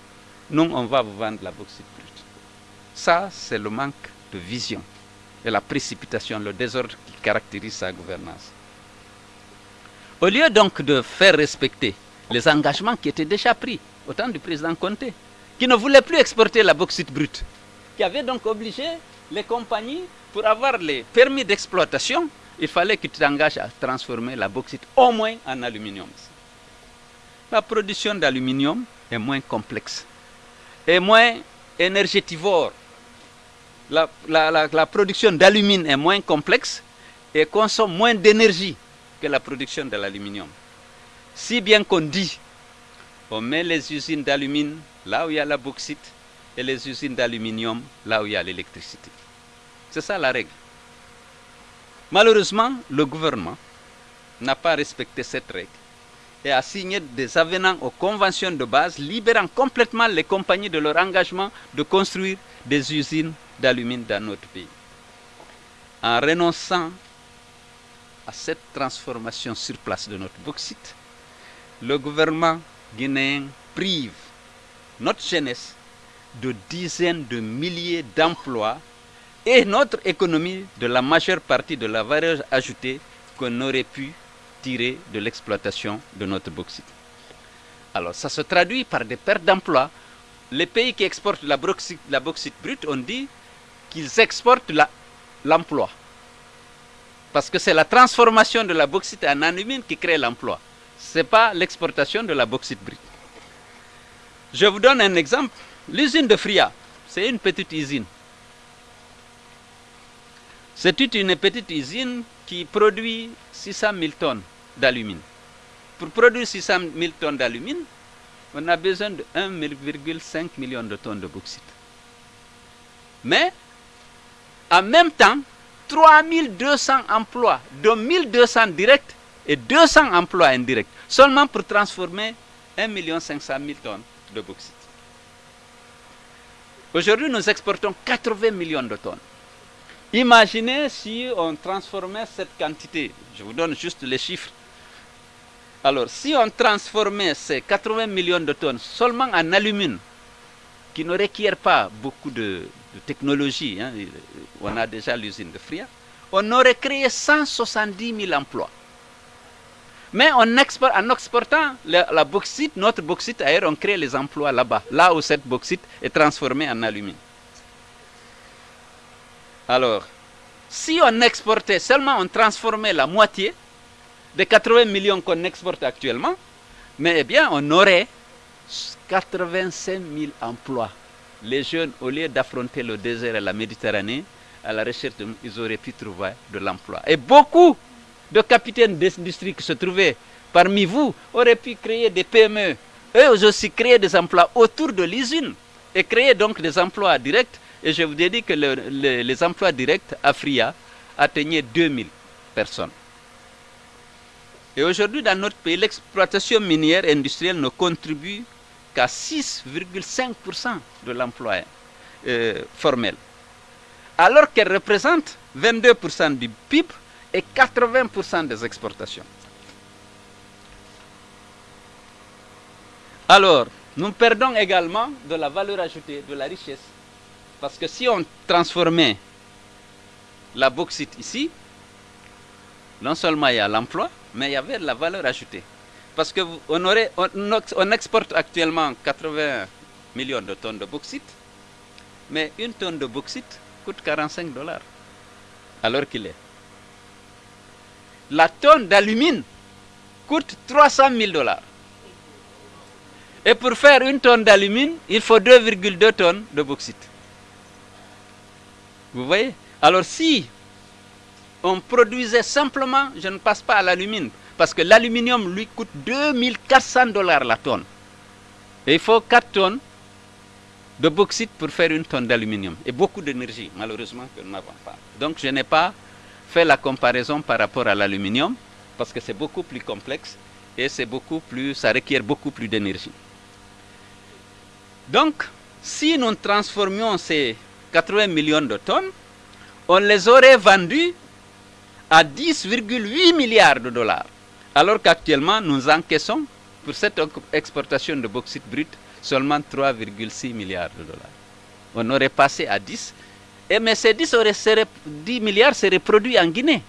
nous, on va vous vendre la bauxite brute. Ça, c'est le manque de vision et la précipitation, le désordre qui caractérise sa gouvernance. Au lieu donc de faire respecter les engagements qui étaient déjà pris au temps du président Conté, qui ne voulait plus exporter la bauxite brute, qui avait donc obligé les compagnies, pour avoir les permis d'exploitation, il fallait que tu t'engages à transformer la bauxite au moins en aluminium. La production d'aluminium est moins complexe, est moins énergétivore. La, production d'alumine est moins complexe et consomme moins d'énergie que la production de l'aluminium. Si bien qu'on dit, on met les usines d'alumine là où il y a la bauxite et les usines d'aluminium là où il y a l'électricité. C'est ça la règle. Malheureusement, le gouvernement n'a pas respecté cette règle et a signé des avenants aux conventions de base libérant complètement les compagnies de leur engagement de construire des usines d'alumine dans notre pays. En renonçant à cette transformation sur place de notre bauxite, le gouvernement guinéen prive notre jeunesse de dizaines de milliers d'emplois et notre économie de la majeure partie de la valeur ajoutée qu'on aurait pu tirer de l'exploitation de notre bauxite. Alors ça se traduit par des pertes d'emplois. Les pays qui exportent la bauxite, la bauxite brute, on dit qu'ils exportent l'emploi. Parce que c'est la transformation de la bauxite en alumine qui crée l'emploi. Ce n'est pas l'exportation de la bauxite brute. Je vous donne un exemple. L'usine de Fria, c'est une petite usine. C'est une petite usine qui produit 600 000 tonnes d'alumine. Pour produire 600 000 tonnes d'alumine, on a besoin de 1,5 million de tonnes de bauxite. Mais, en même temps, 3200 emplois, dont 1200 directs et 200 emplois indirects, seulement pour transformer 1 500 000 tonnes de bauxite. Aujourd'hui, nous exportons 80 millions de tonnes. Imaginez si on transformait cette quantité. Je vous donne juste les chiffres. Alors, si on transformait ces 80 millions de tonnes seulement en alumine, qui ne requiert pas beaucoup de, technologie, hein, on a déjà l'usine de Fria, on aurait créé 170 000 emplois. Mais en, export- en exportant la, la bauxite, notre bauxite ailleurs, on crée les emplois là-bas, là où cette bauxite est transformée en alumine. Alors, si on exportait seulement, on transformait la moitié des 80 millions qu'on exporte actuellement, mais eh bien, on aurait 85 000 emplois. Les jeunes, au lieu d'affronter le désert et la Méditerranée, à la recherche, de- ils auraient pu trouver de l'emploi. Et beaucoup de capitaines d'industrie qui se trouvaient parmi vous auraient pu créer des PME. Eux aussi créer des emplois autour de l'usine et créer donc des emplois directs. Et je vous ai dit que le- le- les emplois directs à Fria atteignaient 2000 personnes. Et aujourd'hui, dans notre pays, l'exploitation minière industrielle ne contribue qu'à 6,5% de l'emploi euh, formel, alors qu'elle représente 22% du PIB et 80% des exportations. Alors, nous perdons également de la valeur ajoutée, de la richesse. Parce que si on transformait la bauxite ici, non seulement il y a l'emploi, mais il y avait la valeur ajoutée. Parce que vous- on, aurait, on, on exporte actuellement 80 millions de tonnes de bauxite, mais une tonne de bauxite coûte 45 dollars, alors qu'il est. La tonne d'alumine coûte 300 000 dollars. Et pour faire une tonne d'alumine, il faut 2,2 tonnes de bauxite. Vous voyez? Alors si on produisait simplement, je ne passe pas à l'alumine, parce que l'aluminium lui coûte 2400 dollars la tonne. Et il faut 4 tonnes de bauxite pour faire une tonne d'aluminium. Et beaucoup d'énergie, malheureusement, que nous n'avons pas. Donc je n'ai pas fait la comparaison par rapport à l'aluminium, parce que c'est beaucoup plus complexe et c'est beaucoup plus, ça requiert beaucoup plus d'énergie. Donc, si nous transformions ces 80 millions de tonnes, on les aurait vendus à 10,8 milliards de dollars. Alors qu'actuellement, nous encaissons pour cette exportation de bauxite brut, seulement 3,6 milliards de dollars. On aurait passé à 10, et mais ces 10, 10 milliards seraient produits en Guinée,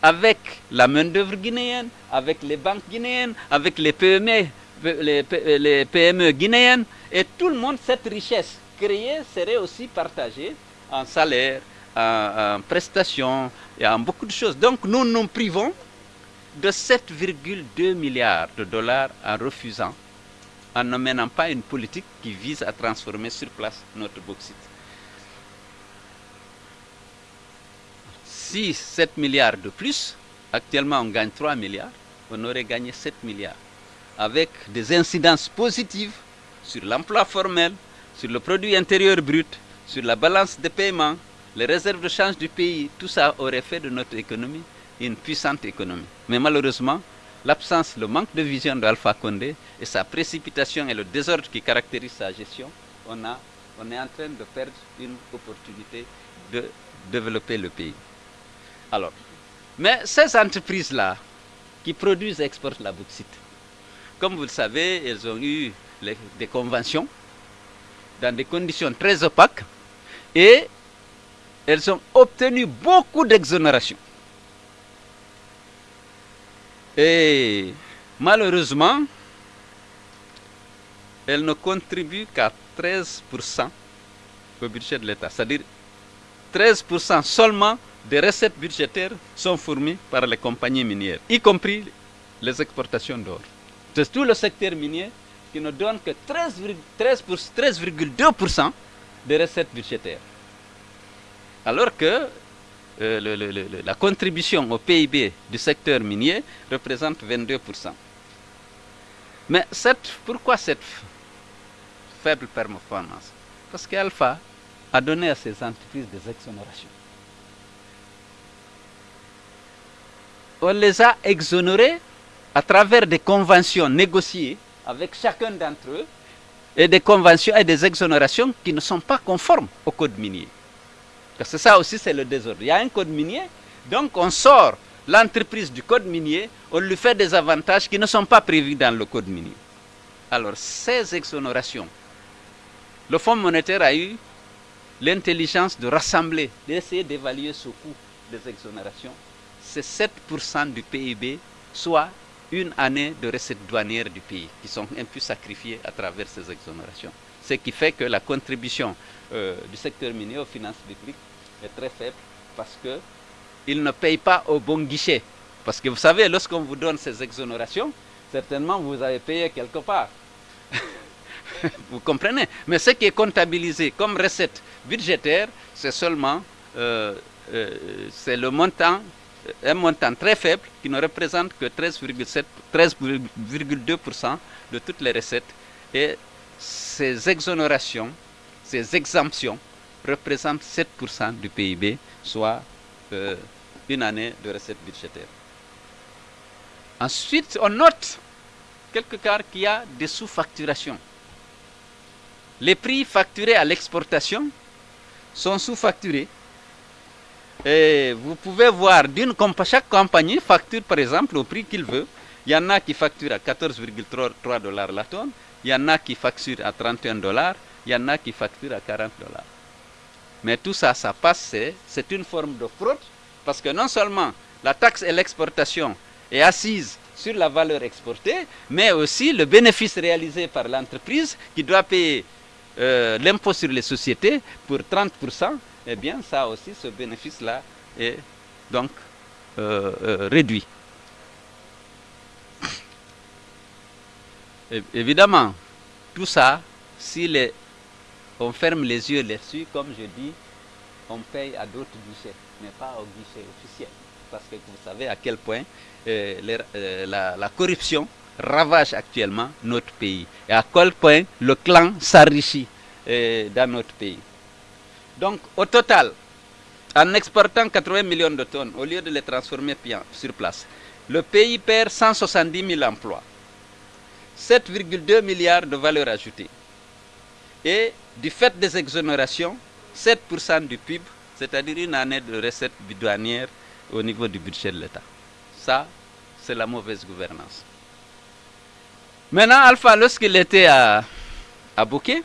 avec la main-d'œuvre guinéenne, avec les banques guinéennes, avec les PME, les, les PME guinéennes, et tout le monde, cette richesse créée serait aussi partagée en salaire, en, prestations et en beaucoup de choses. Donc nous nous privons de 7,2 milliards de dollars en refusant, en ne menant pas une politique qui vise à transformer sur place notre bauxite. Si 7 milliards de plus, actuellement on gagne 3 milliards, on aurait gagné 7 milliards, avec des incidences positives sur l'emploi formel, sur le produit intérieur brut, sur la balance des paiements, les réserves de change du pays, tout ça aurait fait de notre économie une puissante économie. Mais malheureusement, l'absence, le manque de vision d'Alpha Condé et sa précipitation et le désordre qui caractérise sa gestion, on est en train de perdre une opportunité de développer le pays. Alors, mais ces entreprises-là qui produisent et exportent la bauxite, comme vous le savez, elles ont eu des conventions dans des conditions très opaques et elles ont obtenu beaucoup d'exonération. Et malheureusement, elles ne contribuent qu'à 13% au budget de l'État. C'est-à-dire 13% seulement des recettes budgétaires sont fournies par les compagnies minières, y compris les exportations d'or. C'est tout le secteur minier qui ne donne que 13,2% des recettes budgétaires. Alors que euh, la contribution au PIB du secteur minier représente 22%. Mais pourquoi cette faible performance? Parce qu'Alpha a donné à ces entreprises des exonérations. On les a exonérés à travers des conventions négociées avec chacun d'entre eux et des conventions et des exonérations qui ne sont pas conformes au code minier. Parce que ça aussi, c'est le désordre. Il y a un code minier, donc on sort l'entreprise du code minier, on lui fait des avantages qui ne sont pas prévus dans le code minier. Alors, ces exonérations, le Fonds monétaire a eu l'intelligence de rassembler, d'essayer d'évaluer ce coût des exonérations. C'est 7% du PIB, soit une année de recettes douanières du pays qui sont un peu sacrifiées à travers ces exonérations. Ce qui fait que la contribution euh, du secteur minier aux finances publiques est très faible parce qu'il ne paye pas au bon guichet. Parce que vous savez, lorsqu'on vous donne ces exonérations, certainement vous avez payé quelque part. *laughs* vous comprenez? Mais ce qui est comptabilisé comme recette budgétaire, c'est seulement euh, euh, le montant un montant très faible qui ne représente que 13,2% de toutes les recettes. Et ces exonérations, ces exemptions représentent 7% du PIB, soit euh, une année de recettes budgétaires. Ensuite, on note quelque part qu'il y a des sous-facturations. Les prix facturés à l'exportation sont sous-facturés et vous pouvez voir, d'une chaque compagnie facture par exemple au prix qu'il veut. Il y en a qui facturent à 14,3 dollars la tonne, il y en a qui facturent à 31 dollars, il y en a qui facturent à 40 dollars. Mais tout ça, ça passe, c'est une forme de fraude, parce que non seulement la taxe et l'exportation est assise sur la valeur exportée, mais aussi le bénéfice réalisé par l'entreprise qui doit payer euh, l'impôt sur les sociétés pour 30%, eh bien, ça aussi, ce bénéfice-là est donc euh, euh, réduit. évidemment, tout ça, si on ferme les yeux là-dessus, comme je dis, on paye à d'autres guichets, mais pas au guichet officiel. Parce que vous savez à quel point euh, la, corruption ravage actuellement notre pays. Et à quel point le clan s'enrichit dans notre pays. Donc, au total, en exportant 80 millions de tonnes, au lieu de les transformer sur place, le pays perd 170 000 emplois, 7,2 milliards de valeur ajoutée. Et du fait des exonérations, 7% du PIB, c'est-à-dire une année de recettes bidouanières au niveau du budget de l'État. Ça, c'est la mauvaise gouvernance. Maintenant, Alpha, lorsqu'il était à, à Bouquet,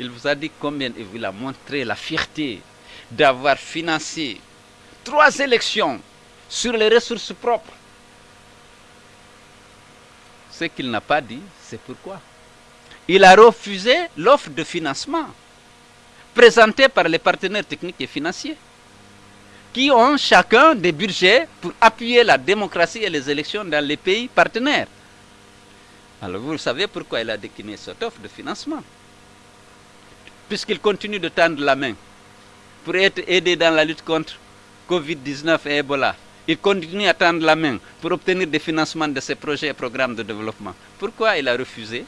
il vous a dit combien il vous a montré la fierté d'avoir financé trois élections sur les ressources propres. Ce qu'il n'a pas dit, c'est pourquoi. Il a refusé l'offre de financement présentée par les partenaires techniques et financiers, qui ont chacun des budgets pour appuyer la démocratie et les élections dans les pays partenaires. Alors vous savez pourquoi il a décliné cette offre de financement? Puisqu'il continue de tendre la main pour être aidé dans la lutte contre Covid-19 et Ebola. Il continue à tendre la main pour obtenir des financements de ses projets et programmes de développement. Pourquoi il a refusé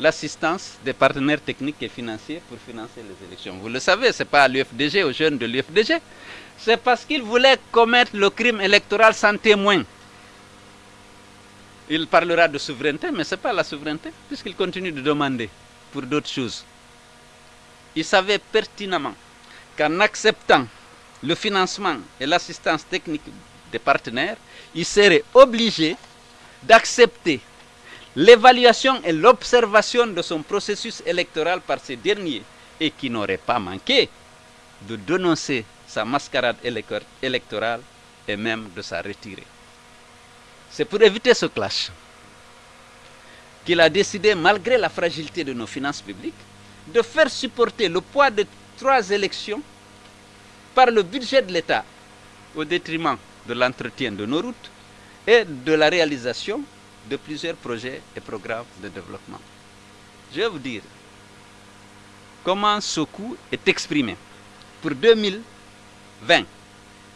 l'assistance des partenaires techniques et financiers pour financer les élections? Vous le savez, ce n'est pas à l'UFDG, aux jeunes de l'UFDG. C'est parce qu'il voulait commettre le crime électoral sans témoin. Il parlera de souveraineté, mais ce n'est pas la souveraineté, puisqu'il continue de demander d'autres choses. Il savait pertinemment qu'en acceptant le financement et l'assistance technique des partenaires, il serait obligé d'accepter l'évaluation et l'observation de son processus électoral par ces derniers et qui n'aurait pas manqué de dénoncer sa mascarade électorale et même de sa retirer. C'est pour éviter ce clash qu'il a décidé, malgré la fragilité de nos finances publiques, de faire supporter le poids de trois élections par le budget de l'État au détriment de l'entretien de nos routes et de la réalisation de plusieurs projets et programmes de développement. Je vais vous dire comment ce coût est exprimé. Pour 2020,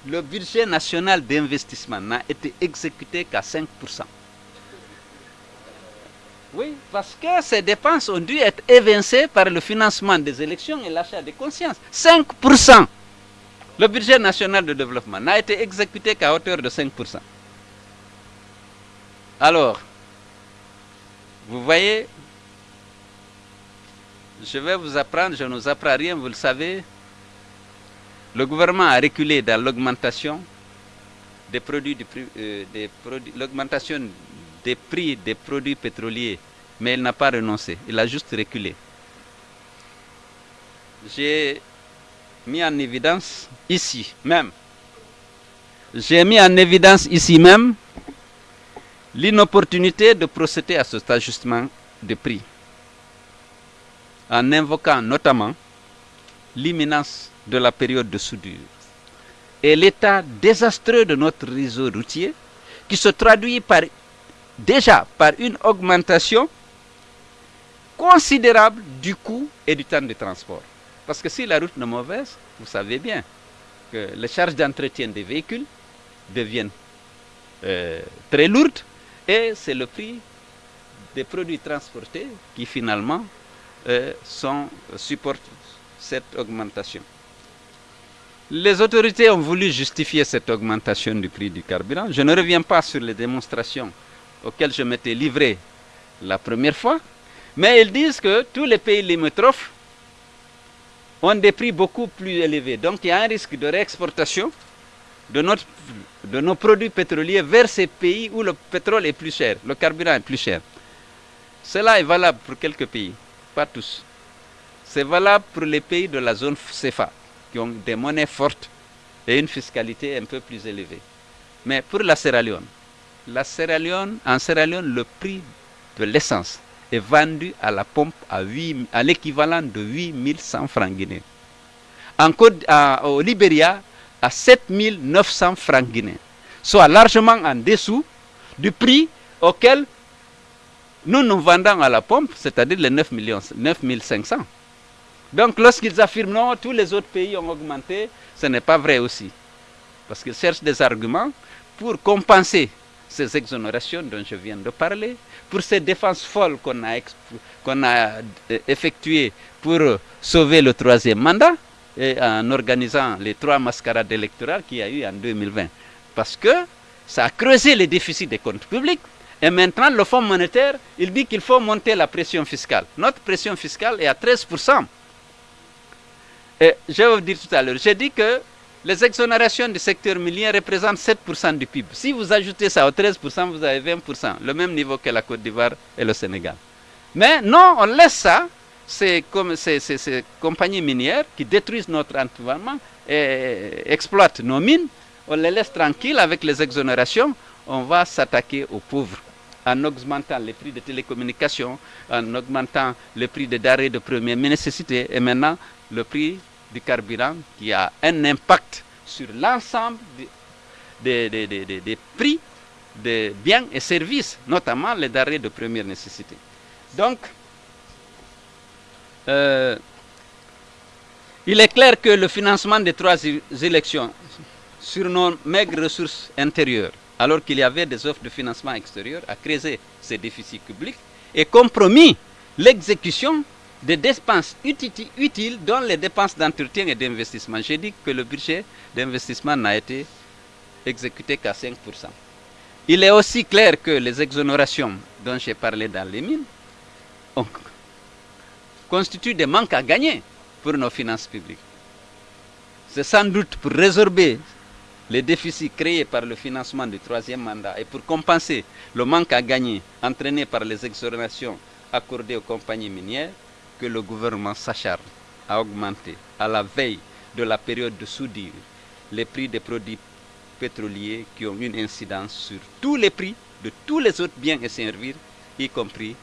le budget national d'investissement n'a été exécuté qu'à 5%. Oui, parce que ces dépenses ont dû être évincées par le financement des élections et l'achat des consciences. 5%. Le budget national de développement n'a été exécuté qu'à hauteur de 5%. Alors, vous voyez, je vais vous apprendre, je ne vous apprends rien, vous le savez. Le gouvernement a reculé dans l'augmentation des produits, euh, des produits l'augmentation des prix des produits pétroliers, mais il n'a pas renoncé, il a juste reculé. J'ai mis en évidence ici même, j'ai mis en évidence ici même l'inopportunité de procéder à cet ajustement de prix, en invoquant notamment l'imminence de la période de soudure et l'état désastreux de notre réseau routier qui se traduit par, déjà par une augmentation considérable du coût et du temps de transport. Parce que si la route est mauvaise, vous savez bien que les charges d'entretien des véhicules deviennent euh, très lourdes et c'est le prix des produits transportés qui finalement euh, sont, supportent cette augmentation. Les autorités ont voulu justifier cette augmentation du prix du carburant. Je ne reviens pas sur les démonstrations auxquelles je m'étais livré la première fois, mais ils disent que tous les pays limitrophes ont des prix beaucoup plus élevés. Donc il y a un risque de réexportation de, de nos produits pétroliers vers ces pays où le pétrole est plus cher, le carburant est plus cher. Cela est valable pour quelques pays, pas tous. C'est valable pour les pays de la zone CFA, qui ont des monnaies fortes et une fiscalité un peu plus élevée. Mais pour la Sierra Leone, la Sierra Leone, en Sierra Leone, le prix de l'essence est vendu à la pompe à, à l'équivalent de 8100 francs guinéens. En Côte, au Libéria, à 7900 francs guinéens, soit largement en dessous du prix auquel nous nous vendons à la pompe, c'est-à-dire les 9, millions, 9500. Donc lorsqu'ils affirment non, tous les autres pays ont augmenté, ce n'est pas vrai aussi. Parce qu'ils cherchent des arguments pour compenser ces exonérations dont je viens de parler, pour ces défenses folles qu'on a, qu'on a euh, effectuées pour sauver le troisième mandat, et en organisant les trois mascarades électorales qu'il y a eu en 2020. Parce que ça a creusé les déficits des comptes publics. Et maintenant, le Fonds monétaire, il dit qu'il faut monter la pression fiscale. Notre pression fiscale est à 13%. Et je vais vous dire tout à l'heure, j'ai dit que les exonérations du secteur minier représentent 7% du PIB. Si vous ajoutez ça au 13%, vous avez 20%, le même niveau que la Côte d'Ivoire et le Sénégal. Mais non, on laisse ça, ces, compagnies minières qui détruisent notre environnement et exploitent nos mines, on les laisse tranquilles avec les exonérations, on va s'attaquer aux pauvres en augmentant les prix de télécommunications, en augmentant le prix des denrées de première nécessité et maintenant le prix du carburant qui a un impact sur l'ensemble des, prix des biens et services, notamment les denrées de première nécessité. Donc, euh, il est clair que le financement des trois élections sur nos maigres ressources intérieures alors qu'il y avait des offres de financement extérieur, à creuser ces déficits publics et compromis l'exécution des dépenses utiles, dont les dépenses d'entretien et d'investissement. J'ai dit que le budget d'investissement n'a été exécuté qu'à 5%. Il est aussi clair que les exonérations dont j'ai parlé dans les mines constituent des manques à gagner pour nos finances publiques. C'est sans doute pour résorber les déficits créés par le financement du troisième mandat et pour compenser le manque à gagner entraîné par les exonérations accordées aux compagnies minières que le gouvernement s'acharne à augmenter à la veille de la période de soudure les prix des produits pétroliers qui ont une incidence sur tous les prix de tous les autres biens et services, y compris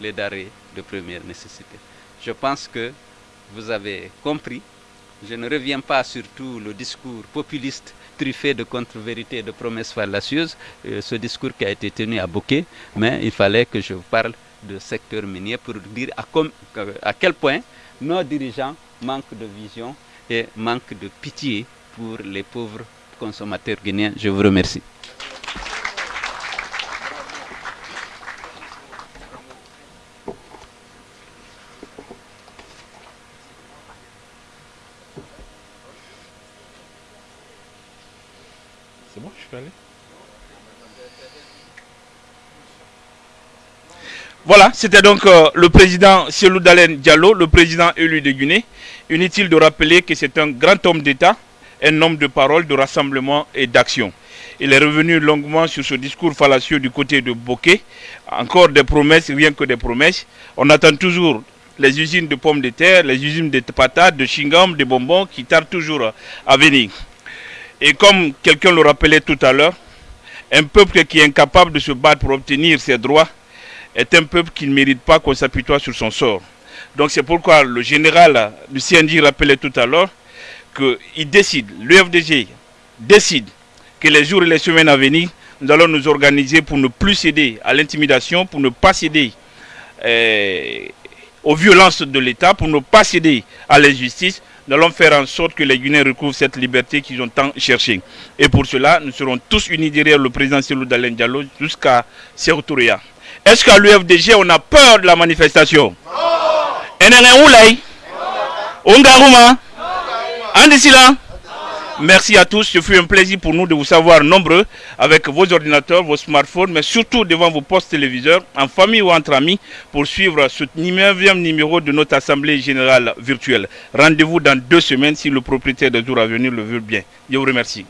les denrées de première nécessité. Je pense que vous avez compris. Je ne reviens pas sur tout le discours populiste truffé de contre-vérités et de promesses fallacieuses, euh, ce discours qui a été tenu à Bokeh, mais il fallait que je parle de secteur minier pour dire à, quel point nos dirigeants manquent de vision et manquent de pitié pour les pauvres consommateurs guinéens. Je vous remercie. Voilà, c'était donc euh, le président Sielou Dalen Diallo, le président élu de Guinée. Inutile de rappeler que c'est un grand homme d'État, un homme de parole, de rassemblement et d'action. Il est revenu longuement sur ce discours fallacieux du côté de Bokeh. Encore des promesses, rien que des promesses. On attend toujours les usines de pommes de terre, les usines de patates, de chingam, de bonbons qui tardent toujours à venir. Et comme quelqu'un le rappelait tout à l'heure, un peuple qui est incapable de se battre pour obtenir ses droits est un peuple qui ne mérite pas qu'on s'apitoie sur son sort. Donc c'est pourquoi le général du CNJ rappelait tout à l'heure qu'il décide, l'UFDG décide que les jours et les semaines à venir, nous allons nous organiser pour ne plus céder à l'intimidation, pour ne pas céder euh, aux violences de l'État, pour ne pas céder à l'injustice. Nous allons faire en sorte que les Guinéens recouvrent cette liberté qu'ils ont tant cherchée. Et pour cela, nous serons tous unis derrière le président Selou Dalen Diallo jusqu'à Sertouria. Est-ce qu'à l'UFDG, on a peur de la manifestation? Merci à tous, ce fut un plaisir pour nous de vous savoir nombreux avec vos ordinateurs, vos smartphones, mais surtout devant vos postes téléviseurs, en famille ou entre amis, pour suivre ce 9e numéro de notre Assemblée Générale virtuelle. Rendez-vous dans deux semaines si le propriétaire de jour à venir le veut bien. Je vous remercie.